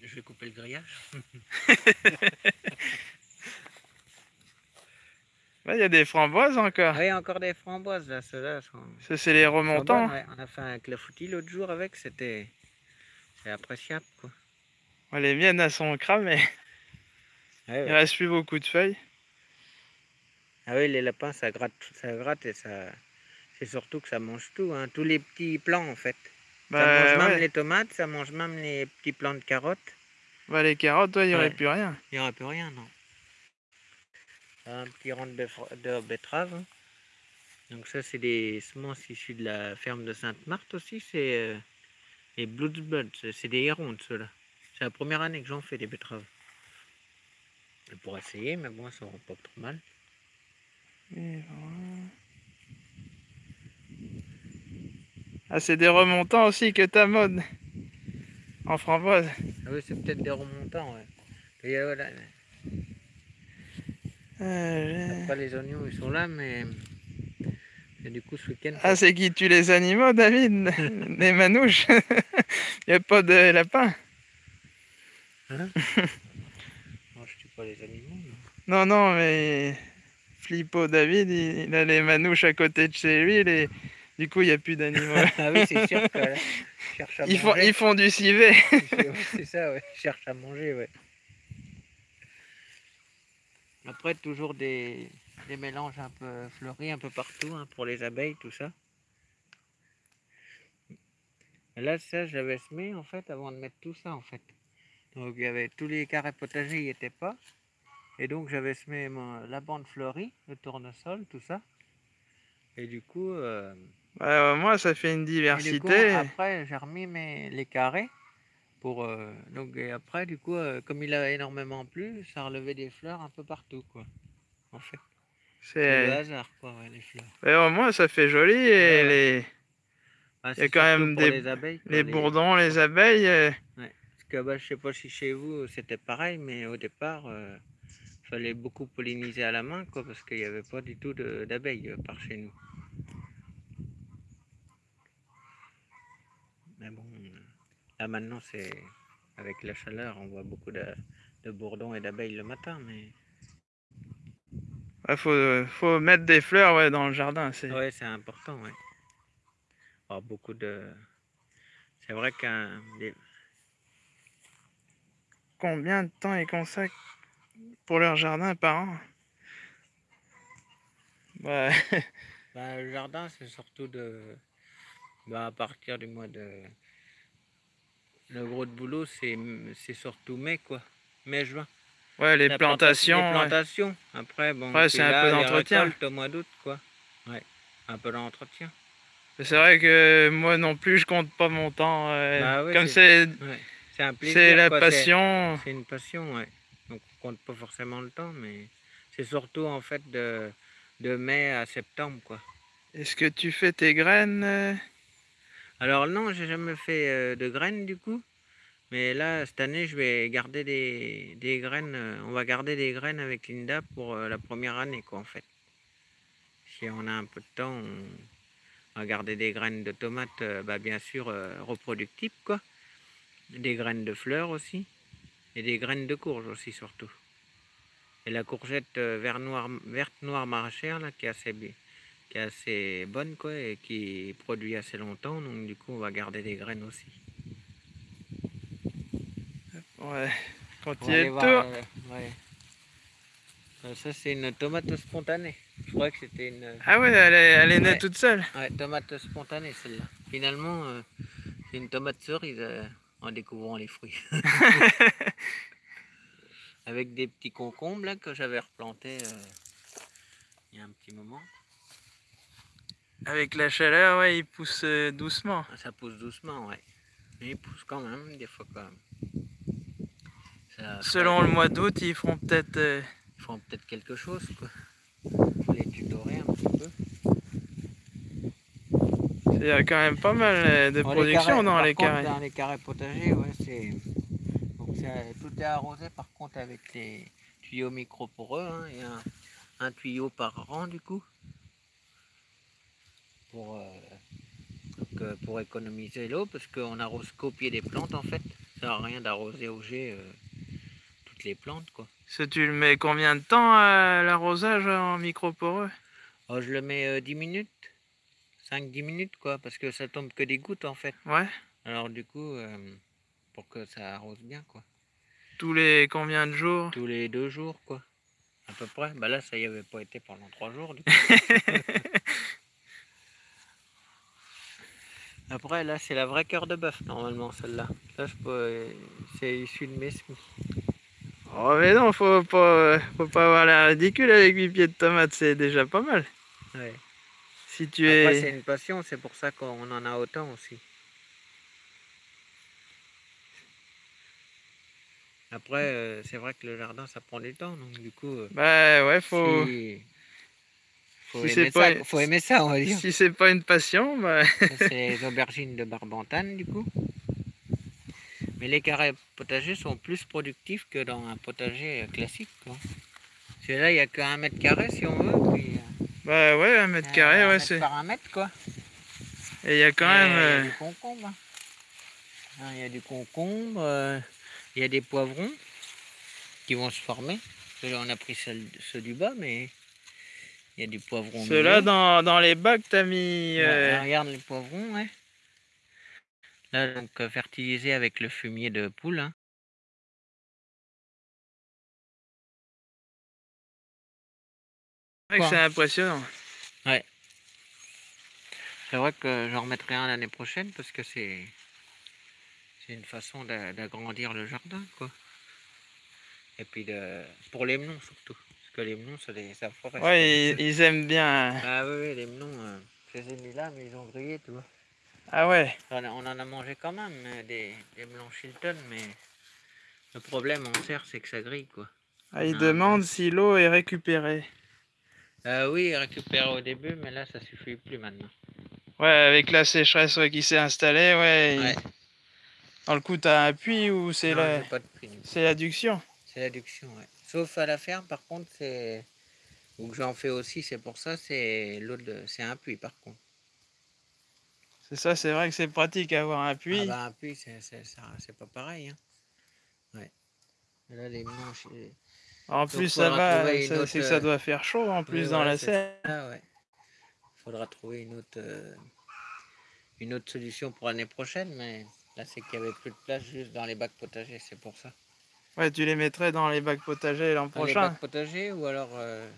je vais couper le grillage. Il y a des framboises encore. Ah, a encore des framboises là, ceux-là sont, Ça, c'est les remontants. bonnes, ouais. On a fait un clafoutis l'autre jour avec, c'était c'est appréciable quoi. Ouais, les miennes, elles sont cramées. Ouais, Il reste plus beaucoup de feuilles. Ah oui, les lapins ça gratte, ça gratte et ça. C'est surtout que ça mange tout, hein, tous les petits plants en fait. ça Bah, mange même les tomates, ça mange même les petits plants de carottes. Bah, les carottes, toi, il n'y aurait Ouais. plus rien. Il n'y aura plus rien, non. Un petit rang de, de betterave. hein. Donc ça, c'est des semences issues de la ferme de Sainte-Marthe aussi. C'est euh, les Bloodbuds. C'est- des hérondes, ceux-là. C'est la première année que j'en fais des betteraves. Pourrais essayer, mais bon, ça ne rend pas trop mal. Et voilà. Ah, c'est des remontants aussi que ta mode. En framboise. Ah oui, c'est peut-être des remontants, ouais. Et euh, voilà. Euh, Après, les oignons, ils sont là, mais... Et du coup, ce week-end... Ah, c'est qui tue les animaux, David? Les manouches? Il n'y a pas de lapin? Hein? Moi, je tue pas les animaux. mais- Non, non, mais Flippo David, il, il a les manouches à côté de chez lui. Les... Du coup, il n'y a plus d'animaux. ah oui, c'est sûr que là, je cherche à Ils font, ils font du civet. C'est ça, ouais. Cherche à manger, ouais. Après, toujours des, des mélanges un peu fleuris un peu partout hein, pour les abeilles, tout ça. Là, ça, j'avais semé en fait avant de mettre tout ça en fait. Donc, il y avait tous les carrés potagers, n'y était pas. Et donc, j'avais semé mon- la bande fleurie, le tournesol, tout ça. Et du coup, euh, Moins, ça fait une et du coup, diversité. après, j'ai remis mes, les carrés. Pour, euh, donc, et après, du coup, euh, comme il a énormément plu, ça relevait des fleurs un peu partout, quoi. En fait, c'est le C'est... hasard, quoi, ouais, les fleurs. Au moins, ça fait joli. Et Ouais. les, Ah, y a c'est quand surtout même pour des- les abeilles. quoi, les bourdons, les abeilles. euh, Parce que, bah, je sais pas si chez vous c'était pareil, mais au départ, euh, fallait beaucoup polliniser à la main, quoi, parce qu'il n'y avait pas du tout de- d'abeilles euh, par chez nous. Mais bon, là maintenant, c'est avec la chaleur, on voit beaucoup de, de bourdons et d'abeilles le matin, mais ouais, faut, faut mettre des fleurs ouais, dans le jardin. C'est... ouais, c'est important, ouais. Alors, beaucoup de. C'est vrai qu'un. des- Combien de temps ils consacrent pour leur jardin par an? Ouais. Bah, le jardin, c'est surtout de. Bah, à partir du mois de. Le gros de boulot, c'est c'est surtout mai, quoi. Mai-juin. Ouais, les La planta- plantations. Les ouais. plantations. Après, bon. Ouais, c'est un peu d'entretien. au mois d'août, quoi. Ouais. Un peu d'entretien. C'est vrai que moi non plus, je compte pas mon temps. euh, Bah ouais, comme c'est, Ouais. La quoi, passion. C'est une passion, ouais. Donc on compte pas forcément le temps, mais c'est surtout en fait de, de mai à septembre, quoi. Est-ce que tu fais tes graines euh? Alors non, j'ai jamais fait euh, de graines du coup. Mais là, cette année, je vais garder des, graines. euh, on va garder des graines avec Linda pour euh, la première année, quoi, en fait. Si on a un peu de temps, on va garder des graines de tomates, bah, bien sûr, reproductibles, quoi. Des graines de fleurs aussi. Et des graines de courge aussi, surtout. Et la courgette vert noir, verte noire maraîchère, là, qui est assez bien qui est assez bonne quoi et qui produit assez longtemps donc du coup on va garder des graines aussi. Ouais. Quand il est voir, euh, ouais. Euh, Ça c'est une tomate spontanée. Je crois que c'était une Ah ouais, elle est, elle est née Ouais. toute seule. ouais, tomate spontanée celle-là. Finalement euh, c'est une tomate cerise euh, en découvrant les fruits. Avec des petits concombres là, que j'avais replantés euh, il y a un petit moment. Avec la chaleur, ouais, il pousse euh, doucement. Ça pousse doucement, ouais. Mais il pousse quand même, des fois quand même. Selon le mois d'août, ils feront peut-être... Euh, ils feront peut-être quelque chose, quoi. Les tutorer un petit peu. Il y a quand même pas mal euh, de production dans les carrés. Dans les carrés potagers, ouais, c'est... tout est arrosé par contre avec les tuyaux micro poreux. Hein. Il y a un, tuyau par rang du coup. Pour, euh, pour économiser l'eau parce qu'on arrose qu'au pied des plantes en fait. Ça sert à rien d'arroser au jet toutes les plantes quoi. Ça, tu le mets combien de temps à l'arrosage en micro poreux oh, Je le mets 10 minutes. 5-10 minutes, quoi, parce que ça tombe que des gouttes, en fait. Ouais. Alors, du coup, euh, pour que ça arrose bien, quoi. Tous les combien de jours? Tous les deux jours, quoi. À peu près. Bah là, ça y avait pas été pendant trois jours, Après, là, c'est la vraie cœur de bœuf, normalement, celle-là. Là, c'est issu de mes semis. Oh, mais non, faut pas, faut pas avoir l'air ridicule avec 8 pieds de tomates, c'est déjà pas mal. Ouais. Si tu es... c'est une passion, c'est pour ça qu'on en a autant aussi. Après, euh, c'est vrai que le jardin, ça prend du temps, donc du coup... Euh, bah ouais, faut... Faut, aimer ça, faut aimer ça, on va dire. Si c'est pas une passion, bah... c'est les aubergines de Barbantane, du coup. Mais les carrés potagers sont plus productifs que dans un potager classique, quoi. Parce que là, il n'y a qu'un mètre carré, si on veut, puis... Euh, bah ouais, un mètre carré, ouais, c'est... Par un mètre, quoi. Et il y a quand même... Il y a euh, du concombre. Hein. Hein, il y a du concombre, euh, il y a des poivrons qui vont se former. on a pris ceux, du bas, mais il y a du poivron. Ceux-là, dans, dans, les bacs, t'as mis... Euh, regarde les poivrons, ouais. Là, donc, fertilisé avec le fumier de poule. Hein. c'est impressionnant. Ouais. C'est vrai que j'en remettrai un l'année prochaine parce que c'est c'est une façon d'agrandir le jardin, quoi. Et puis de, pour les melons surtout. Que les melons, ça les ça Ouais, ils, aiment bien. Ah oui, les melons, euh, je les ai mis là, mais ils ont grillé, tu vois. Ah ouais On en a mangé quand même, euh, des, des melons Chilton, mais le problème en serre, c'est que ça grille, quoi. Ah, ils demandent si l'eau est récupérée. Euh, oui, récupérer au début, mais là, ça suffit plus maintenant. Ouais, avec la sécheresse qui s'est installée, ouais. Dans le coup, tu as un puits ou c'est la... C'est l'adduction? C'est l'adduction, ouais. Sauf à la ferme, par contre, c'est... Ou que j'en fais aussi, c'est pour ça, c'est l'autre, de... c'est un puits, par contre. C'est ça, c'est vrai que c'est pratique avoir un puits. Ah bah, un puits, c'est pas pareil, hein. Ouais. Là, les manches... En plus, ça va, c'est que ça euh, doit faire chaud en plus dans la serre. Il faudra trouver une autre, euh, une autre solution pour l'année prochaine, mais là, c'est qu'il n'y avait plus de place juste dans les bacs potagers, c'est pour ça. Ouais, tu les mettrais dans les bacs potagers l'an prochain. Les bacs potagers ou alors euh,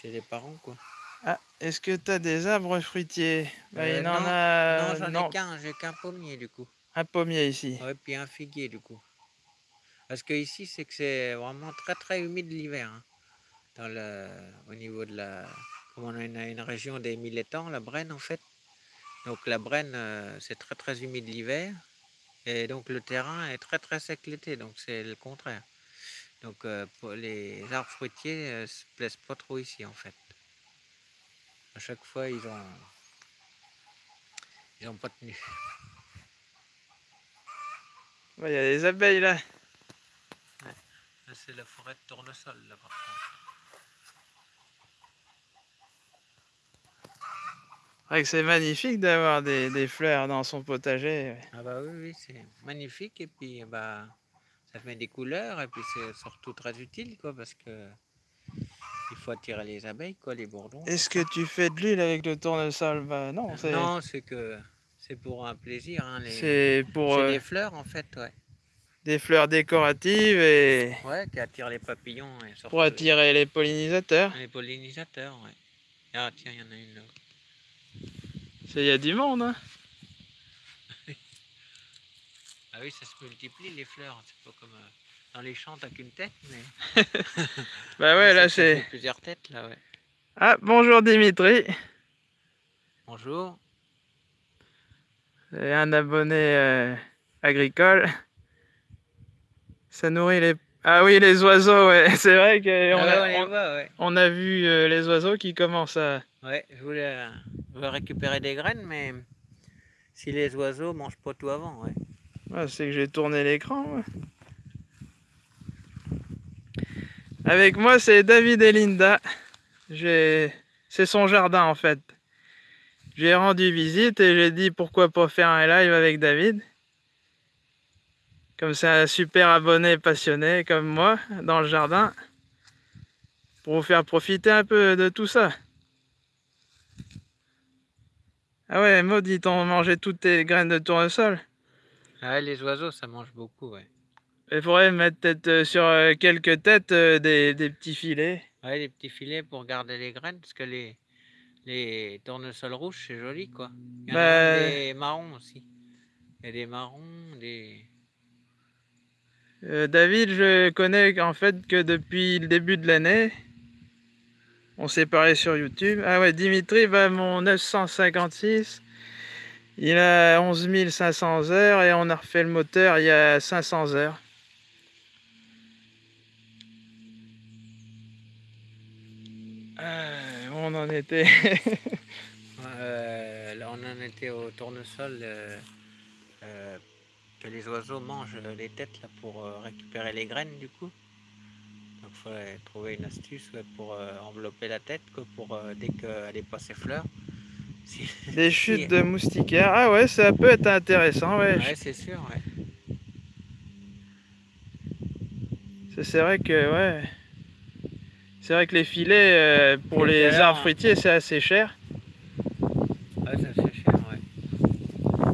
chez les parents, quoi. Ah, est-ce que tu as des arbres fruitiers? Bah, il non, en a... non, j'en ai qu'un, j'ai qu'un pommier du coup. Un pommier ici. Ouais, puis un figuier du coup. Parce que ici, c'est que c'est vraiment très très humide l'hiver. Hein. au niveau de la... Comme on a une, région des mille étangs, la Brenne en fait. Donc la Brenne, euh, c'est très très humide l'hiver. Et donc le terrain est très très sec l'été, donc c'est le contraire. Donc euh, les arbres fruitiers ne euh, se plaisent pas trop ici en fait. À chaque fois, ils ont, ils ont pas tenu. Il y a des abeilles là c'est la forêt de tournesol là par contre. C'est magnifique d'avoir des, fleurs dans son potager. Ah bah oui, oui c'est magnifique et puis bah ça fait des couleurs et puis c'est surtout très utile quoi parce que il faut attirer les abeilles quoi, les bourdons. Est-ce que tu fais de l'huile avec le tournesol? Bah, non. Non, c'est que c'est pour un plaisir. Hein, c'est pour. C'est euh, des fleurs en fait, ouais des fleurs décoratives et... Ouais, qui attirent les papillons. Et pour attirer les pollinisateurs. Les pollinisateurs, ouais. Ah tiens, il y en a une là. Il y a du monde, hein Ah oui, ça se multiplie les fleurs. C'est pas comme euh, dans les champs, t'as qu'une tête, mais... bah ouais, là c'est... plusieurs têtes, là, ouais. Ah, bonjour Dimitri. Bonjour. C'est un abonné euh, agricole. Ça nourrit les... Ah oui, les oiseaux, ouais. C'est vrai qu'on Ah a, ouais, on les on- voit, ouais. on a vu euh, les oiseaux qui commencent à... Ouais, je voulais, récupérer des graines, mais si les oiseaux mangent pas tout avant, ouais. C'est que j'ai tourné l'écran. Avec moi, c'est David et Linda. C'est son jardin, en fait. J'ai rendu visite et j'ai dit pourquoi pas faire un live avec David. Comme c'est un super abonné passionné comme moi dans le jardin. Pour vous faire profiter un peu de tout ça. Ah ouais, Maud, ils t'ont mangé toutes tes graines de tournesol. Ah ouais, les oiseaux, ça mange beaucoup, ouais. Il faudrait mettre peut-être euh, sur euh, quelques têtes euh, des, des petits filets. Ouais, des petits filets pour garder les graines, parce que les, les tournesols rouges, c'est joli, quoi. Il y en a Bah- des marrons aussi. Il y a des marrons, des... Euh, David, je connais en fait que depuis le début de l'année, on s'est parlé sur YouTube. Ah ouais, Dimitri va mon 956. Il a 11 500 heures et on a refait le moteur il y a 500 heures. Euh, on en était. Euh, là, on en était au tournesol euh, euh, que les oiseaux mangent les têtes là, pour récupérer les graines du coup. Trouver une astuce ouais, pour euh, envelopper la tête quoi, pour euh, dès qu'elle est pas ses fleurs. Si- Des si- chutes de moustiquaires. Ah ouais, ça peut être intéressant. Ouais. Ouais, c'est sûr, ouais. C'est- vrai que ouais. C'est vrai que les filets euh, pour les arbres fruitiers c'est assez cher. Ouais, c'est cher, ouais.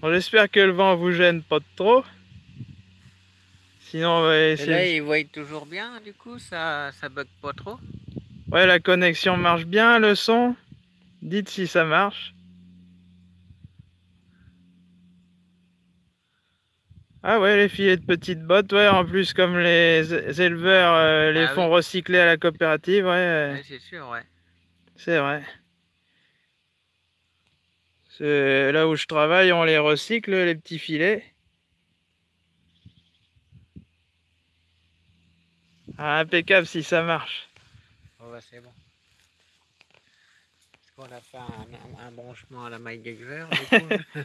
Bon, J'espère que le vent vous gêne pas trop. Sinon on va Et essayer. là, ils voient toujours bien, du coup, ça, ça bug pas trop. Ouais, la connexion marche bien, le son. Dites si ça marche. Ah ouais, les filets de petites bottes, ouais, en plus comme les éleveurs euh, les Ah font recycler à la coopérative, ouais, euh, Ouais, c'est sûr, ouais. c'est vrai. Là où je travaille, on les recycle, les petits filets. Ah, impeccable si ça marche. Oh, bah, c'est bon. Est-ce qu'on a fait un, branchement à la du coup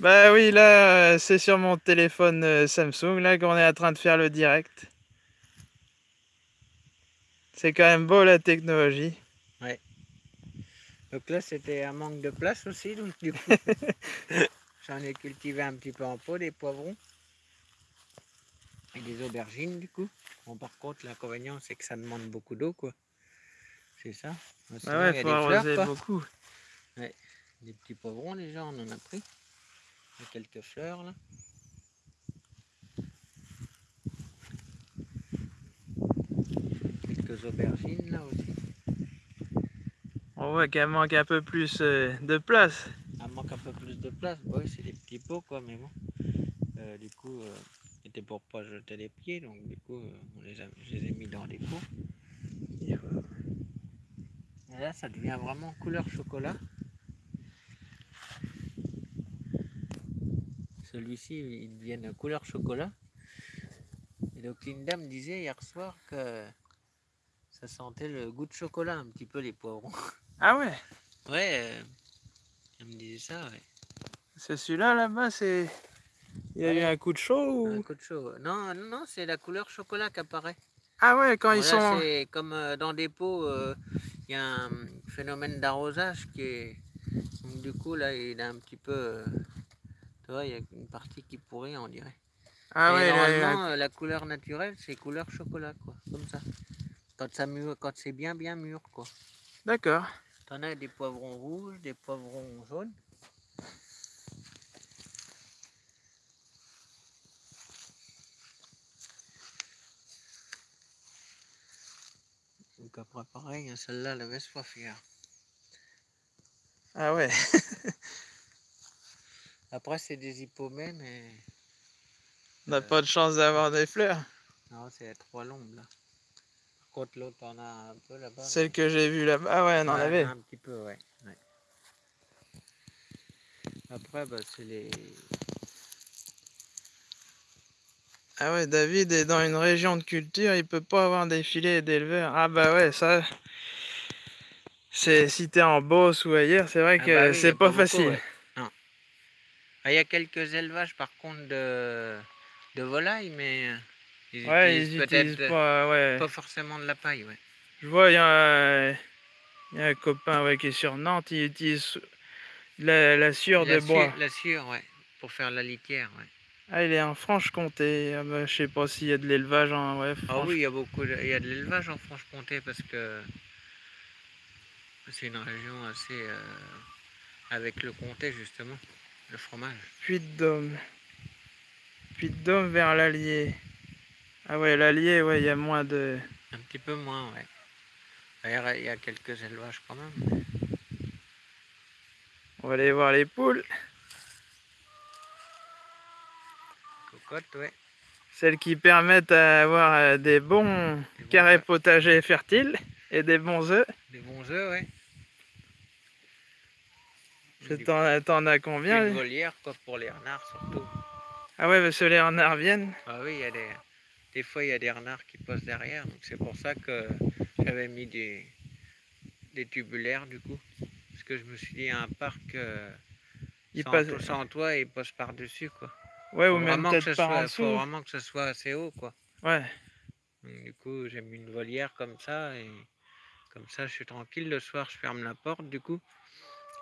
Bah oui, là, euh, c'est sur mon téléphone euh, Samsung, là, qu'on est en train de faire le direct. C'est quand même beau, la technologie. Donc là, c'était un manque de place aussi, donc du coup, j'en ai cultivé un petit peu en pot, des poivrons des aubergines, du coup. Bon, par contre, l'inconvénient, c'est que ça demande beaucoup d'eau, quoi. C'est ça. Sinon, Ah ouais, il faut arroser beaucoup. Des petits poivrons, déjà, on en a pris. Quelques fleurs, là. Quelques aubergines, là, aussi. On voit qu'elle manque un peu plus euh, de place. Il manque un peu plus de place. Oui, c'est des petits pots, quoi, mais bon. Euh, du coup, euh, c'était pour pas jeter les pieds, donc du coup, euh, on les a, je les ai mis dans des pots. Et là, ça devient vraiment couleur chocolat. Celui-ci, il devient couleur chocolat. Et donc, Linda me disait hier soir que ça sentait le goût de chocolat un petit peu les poivrons. Ah ouais, Ouais, euh, elle me disait ça, ouais. c'est celui-là, là-bas, c'est... Il y a eu un coup de chaud Un ou... coup de chaud. Non, non, non, c'est la couleur chocolat qui apparaît. Ah ouais, quand ils sont... c'est comme euh, dans des pots, euh, il y a un phénomène d'arrosage qui est. Donc, du coup, là, il a un petit peu. euh, tu vois, il y a une partie qui pourrit, on dirait. Ah Et ouais, normalement, la couleur naturelle, c'est couleur chocolat, quoi. Comme ça. Quand, ça mûr, quand c'est bien, bien mûr, quoi. d'accord. T'en as des poivrons rouges, des poivrons jaunes. Donc après pareil, celle-là, elle soif hier. Ah ouais. Après c'est des hippomées, mais On n'a pas de chance d'avoir des fleurs. non, c'est trois lombes là. Par contre l'autre, on a un peu là-bas. Celle que j'ai vue là-bas, ah ouais, on en Ouais, avait. Un petit peu, ouais. ouais. Après, bah, c'est les. Ah ouais, David est dans une région de culture, il peut pas avoir des filets d'éleveurs. Ah bah ouais, ça... C'est si t'es en Beauce ou ailleurs, c'est vrai Ah que bah oui, c'est pas, beaucoup, facile. ouais. Non. Ah, Il y a quelques élevages par contre de, de volailles, mais euh, ils Ouais, utilisent peut-être euh, pas, ouais. pas forcément de la paille, ouais. Je vois, il y, a un- il y a un copain ouais, qui est sur Nantes, il utilise la, la sciure la de bois. La sciure, ouais, pour faire la litière, ouais. Ah, il est en Franche-Comté. Ah bah, je sais pas s'il y a de l'élevage en... Ouais, Ah Franche- oui, il y a beaucoup, de- il y a de l'élevage en Franche-Comté parce que c'est une région assez euh, avec le comté justement, le fromage. Puy-de-Dôme. Puy-de-Dôme vers l'Allier. Ah ouais, l'Allier, ouais, il y a moins de... Un petit peu moins, ouais. D'ailleurs, il y a quelques élevages quand même. On va aller voir les poules. Ouais. Celles qui permettent d'avoir euh, des bons Des bons carrés œufs. potagers fertiles et des bons œufs. Des bons œufs, ouais. T'en as- combien Une volière, quoi, pour les renards surtout. Ah ouais, parce que les renards viennent. Ah oui, il y a des... Des fois, il y a des renards qui posent derrière, donc c'est pour ça que j'avais mis des... des tubulaires, du coup. Parce que je me suis dit, un parc euh, sans, passent- to- sans toit, ils posent par-dessus, quoi. Ouais, ou Faut même vraiment que peut-être ce en soit, dessous. faut vraiment que ce soit assez haut, quoi. Ouais. Donc, du coup, j'ai mis une volière comme ça et comme ça, je suis tranquille. Le soir, je ferme la porte, du coup.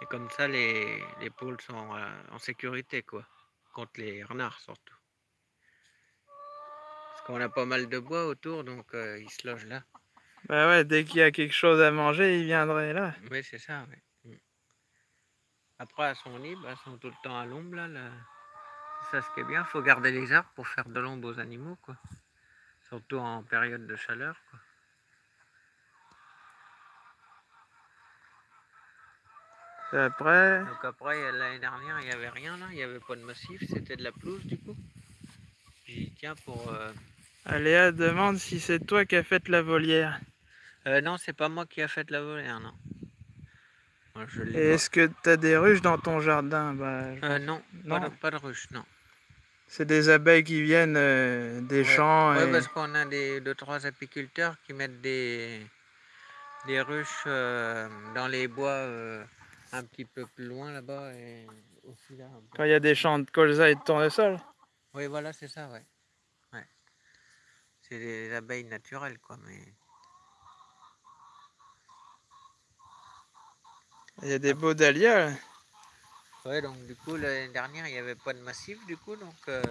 Et comme ça, les, les poules sont euh, en sécurité, quoi. Contre les renards, surtout. Parce qu'on a pas mal de bois autour, donc euh, ils se logent là. Bah ouais, dès qu'il y a quelque chose à manger, ils viendraient là. Oui, c'est ça, ouais. Mm. Après, elles sont libres, elles sont tout le temps à l'ombre, là. là. Ça ce qui est bien, faut garder les arbres pour faire de l'ombre aux animaux, quoi. Surtout en période de chaleur, quoi. Et après, Donc après, l'année dernière, il n'y avait rien là, il n'y avait pas de massif, c'était de la pelouse du coup. Dit tiens pour... euh, Aléa demande si c'est toi qui as fait la volière. euh, non, c'est pas moi qui a fait la volière, non. Moi, je Et l'ai est-ce que t'as des ruches dans ton jardin? Bah, je-. Euh, non, Non. Pas, de, pas de ruche, non. C'est des abeilles qui viennent euh, des Ouais. champs. Ouais, et- parce qu'on a des deux, trois apiculteurs qui mettent des, des ruches euh, dans les bois euh, un petit peu plus loin là-bas et aussi là. un peu. Quand il y a des champs de colza et de tournesol. Oui, voilà, c'est ça, ouais. ouais. C'est des abeilles naturelles, quoi, mais... Il y a des beaux dahlias. là. Ouais, donc du coup, l'année dernière, il n'y avait pas de massif, du coup, donc euh,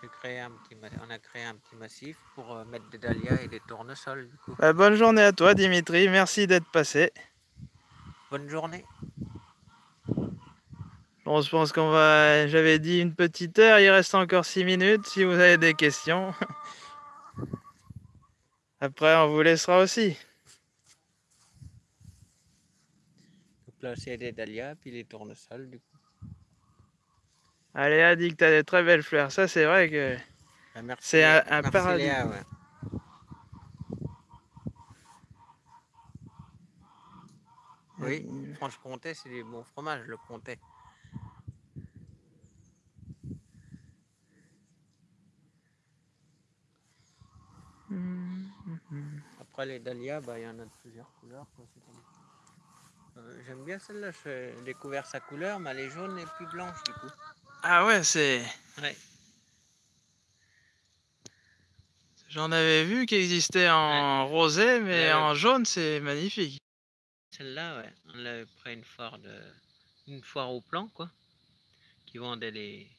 j'ai créé un petit ma- on a créé un petit massif pour euh, mettre des dahlias et des tournesols, du coup. Bah, bonne journée à toi, Dimitri. Merci d'être passé. Bonne journée. Bon, je pense qu'on va. J'avais dit une petite heure, il reste encore 6 minutes si vous avez des questions. Après, on vous laissera aussi. C'est des dahlias, puis les tournesols, du coup. Aléa dit que tu as des très belles fleurs. Ça, c'est vrai que. Merci, C'est un- un paradis. Ouais. Oui, Franche-Comté, c'est du bon fromage, le comté. Après les dahlias, bah, il y en a de plusieurs couleurs. quoi, Euh, J'aime bien celle-là, j'ai découvert sa couleur, mais elle est jaune et puis blanche du coup. Ah ouais, c'est. Ouais. J'en avais vu qui existait en rosé, mais Ouais, en jaune, c'est magnifique. Celle-là, ouais, on l'avait pris une foire, de... une foire au plan, quoi, qui vendait les,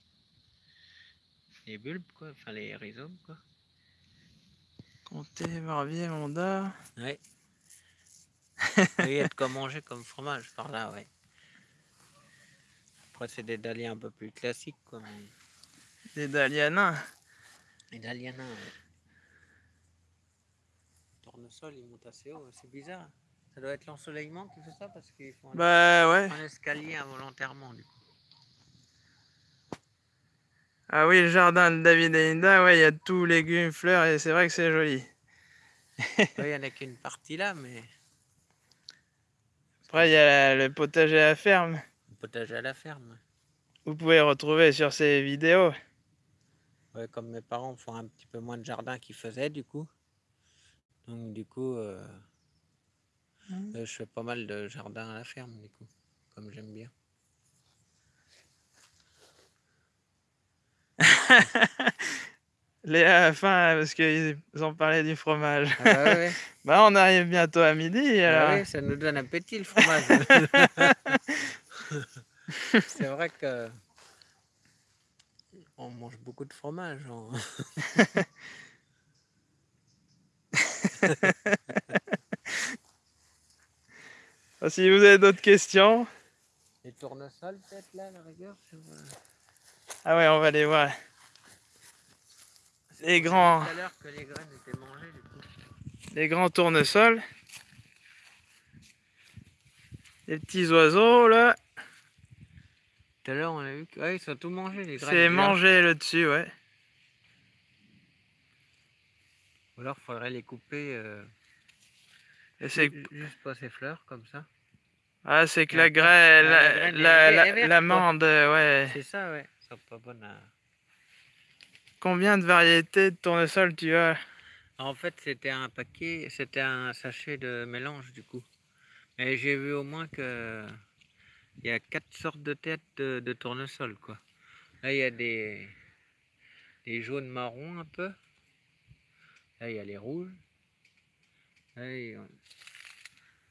les bulbes, quoi, enfin les rhizomes, quoi. Comté, Barbier, Monda. Ouais. Il y a de quoi manger comme fromage par là, ouais. Après, c'est des dahlias un peu plus classiques, quoi, mais... Des dahlias nains. Les dahlias nains, ouais. Tournesol, ils montent assez haut, c'est bizarre. Ça doit être l'ensoleillement qui fait ça, parce qu'ils font un, Bah ouais. un escalier involontairement, du coup. Ah oui, le jardin de David et Linda, ouais, il y a tout, légumes, fleurs, et c'est vrai que c'est joli. Il n'y en a qu'une partie là, mais... Après, il y a le potager à la ferme. Le potager à la ferme. Vous pouvez retrouver sur ces vidéos. Ouais, comme mes parents font un petit peu moins de jardin qu'ils faisaient, du coup. Donc, du coup, euh, mmh. euh, je fais pas mal de jardin à la ferme, du coup, comme j'aime bien. Léa a faim parce qu'ils ont parlé du fromage. Ah bah, ouais. bah, on arrive bientôt à midi. Ah alors. ça nous donne appétit le fromage. C'est vrai que on mange beaucoup de fromage. si vous avez d'autres questions. Les tournesols peut-être là, la rigueur euh, Ah ouais, on va les voir. Les grands. que les graines étaient mangées du coup. Les grands tournesols. Les petits oiseaux là. Tout à l'heure on a vu qu'ils ouais, sont tout mangés les graines. C'est mangé le dessus, ouais. Ou alors il faudrait les couper euh, juste pas ces fleurs comme ça. Ah c'est que la graine, l'amande, ouais. C'est ça ouais, ça pas bonne à... Combien de variétés de tournesol tu as? En fait, c'était un paquet, c'était un sachet de mélange du coup. Et j'ai vu au moins que il y a quatre sortes de têtes de, tournesol quoi. Là, il y a des, des jaunes marrons un peu. Là, il y a les rouges.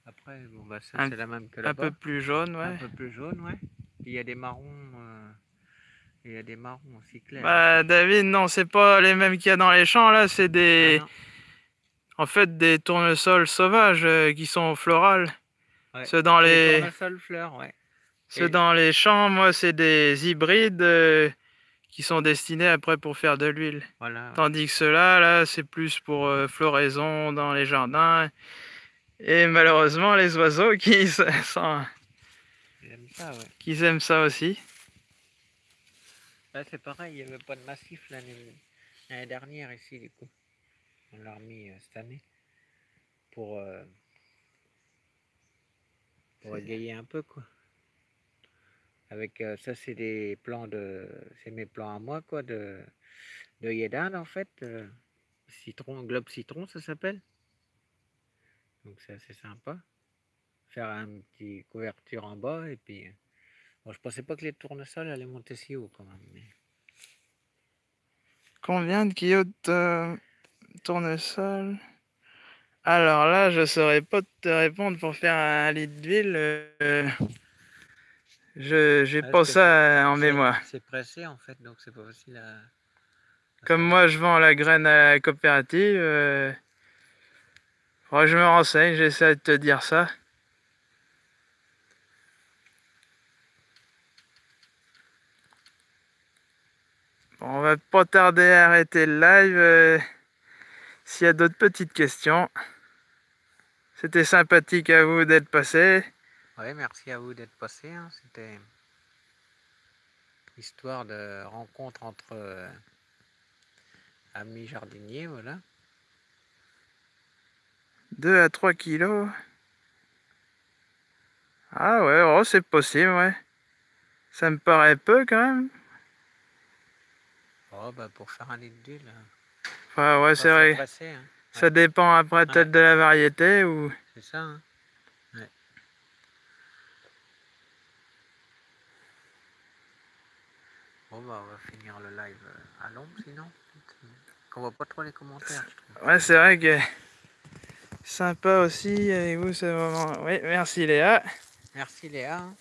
Après, bon, bah, ça, c'est la même que là-bas. Un peu plus jaune, ouais. Un peu plus jaune, ouais. Il y a des marrons. Euh, il y a des marrons aussi clairs. Bah, David, non, c'est pas les mêmes qu'il y a dans les champs, là, c'est des... Ah, en fait, des tournesols sauvages euh, qui sont florales. Ouais. Ceux dans les... tournesols fleurs, ouais. Ceux dans les champs, moi, c'est des hybrides euh, qui sont destinés après pour faire de l'huile. Voilà. Tandis que ceux-là, là, c'est plus pour euh, floraison dans les jardins. Et malheureusement, les oiseaux qui, sont... Ils aiment ça, ouais. qui aiment ça aussi. Là, c'est pareil, il n'y avait pas de massif l'année dernière ici, du coup. On l'a remis euh, cette année pour, euh, pour égayer un peu, quoi. Avec euh, ça, c'est des plans de. C'est mes plans à moi, quoi, de, de Yedan, en fait. citron, globe citron, ça s'appelle. Donc, c'est assez sympa. Faire un petit couverture en bas et puis. Bon, je pensais pas que les tournesols allaient monter si haut quand même. Combien de kilos de tournesol Alors là, je saurais pas te répondre pour faire un litre d'huile. Euh, je j'ai pas ça en mémoire. C'est pressé en fait, donc c'est pas facile à... Comme moi, je vends la graine à la coopérative. Euh, je me renseigne, j'essaie de te dire ça. On va pas tarder à arrêter le live. Euh, s'il y a d'autres petites questions. C'était sympathique à vous d'être passé. Oui, merci à vous d'être passé. Hein. C'était histoire de rencontre entre euh, amis jardiniers, voilà. 2 à 3 kilos. Ah ouais, oh, c'est possible, ouais. Ça me paraît peu quand même. Oh, bah pour faire un litre d'huile. Enfin, ouais, c'est vrai. Hein. Ça dépend après peut-être de la variété ou. C'est ça, hein. Ouais. Bon, bah, on va finir le live euh, à l'ombre sinon. Qu'on voit pas trop les commentaires. Ouais, c'est vrai que. Sympa aussi avec vous ce moment. Oui, merci Léa. Merci Léa. Hein.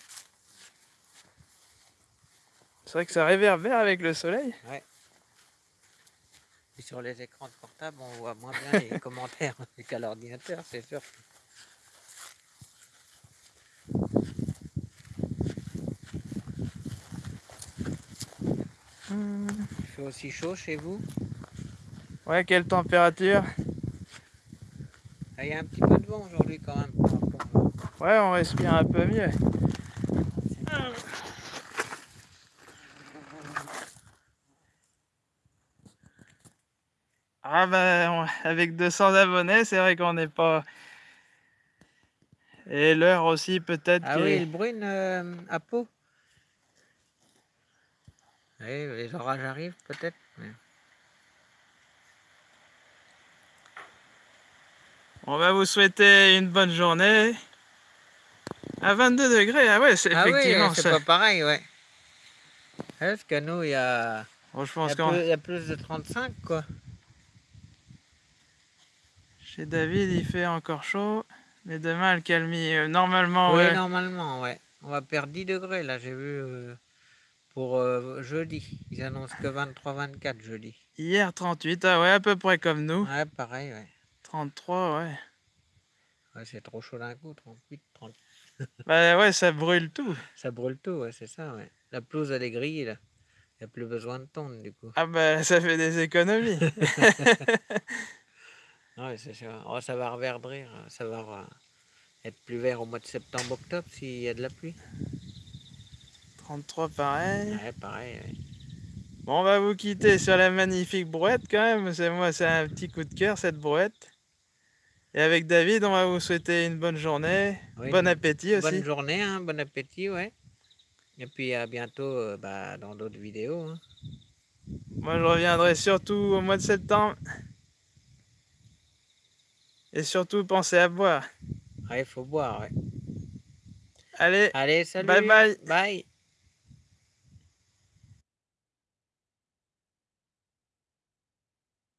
C'est vrai que ça réverbère avec le soleil. Ouais sur les écrans de portable, on voit moins bien les commentaires qu'à l'ordinateur, c'est sûr. Il fait aussi chaud chez vous? Ouais, quelle température? Ah, Il y a un petit peu de vent aujourd'hui quand même. Ouais, on respire un peu mieux. Ah bah, avec 200 abonnés, c'est vrai qu'on n'est pas et l'heure aussi peut-être Ah oui, brune, heu, à Pau? Oui, les orages arrivent peut-être, mais On va vous souhaiter une bonne journée. À 22°, ah ouais, c'est Ah oui, effectivement c'est pas pareil, ouais. Parce que nous, il y a Bon, je il y a plus il y a plus de 35 quoi. Chez David, il fait encore chaud, mais demain le calmie, heu, normalement, Oui, ouais. normalement, ouais. On va perdre 10 degrés là, j'ai vu, heu, pour, heu, jeudi. Ils annoncent que 23-24 jeudi. Hier 38, ah ouais, à peu près comme nous. Ouais, pareil, ouais. 33, ouais. Ouais, c'est trop chaud d'un coup, 38, 30. Bah ouais, ça brûle tout. Ça brûle tout, ouais, c'est ça, ouais. La pelouse, elle est grillée là. Il n'y a plus besoin de tondre du coup. Ah bah, ça fait des économies. Ouais, c'est sûr. Oh, ça va reverdrir, ça va re- être plus vert au mois de septembre-octobre s'il y a de la pluie. 33 pareil. Ouais, pareil, ouais. Bon, on va vous quitter sur la magnifique brouette quand même. C'est moi, c'est un petit coup de cœur cette brouette. Et avec David, on va vous souhaiter une bonne journée, Oui, bon appétit aussi. Bonne journée, hein, bon appétit, ouais. Et puis à bientôt euh, bah, dans d'autres vidéos. hein. Moi, je reviendrai surtout au mois de septembre. Et surtout, pensez à boire. Ouais, il faut boire, ouais. Allez, Allez, salut Bye bye. Bye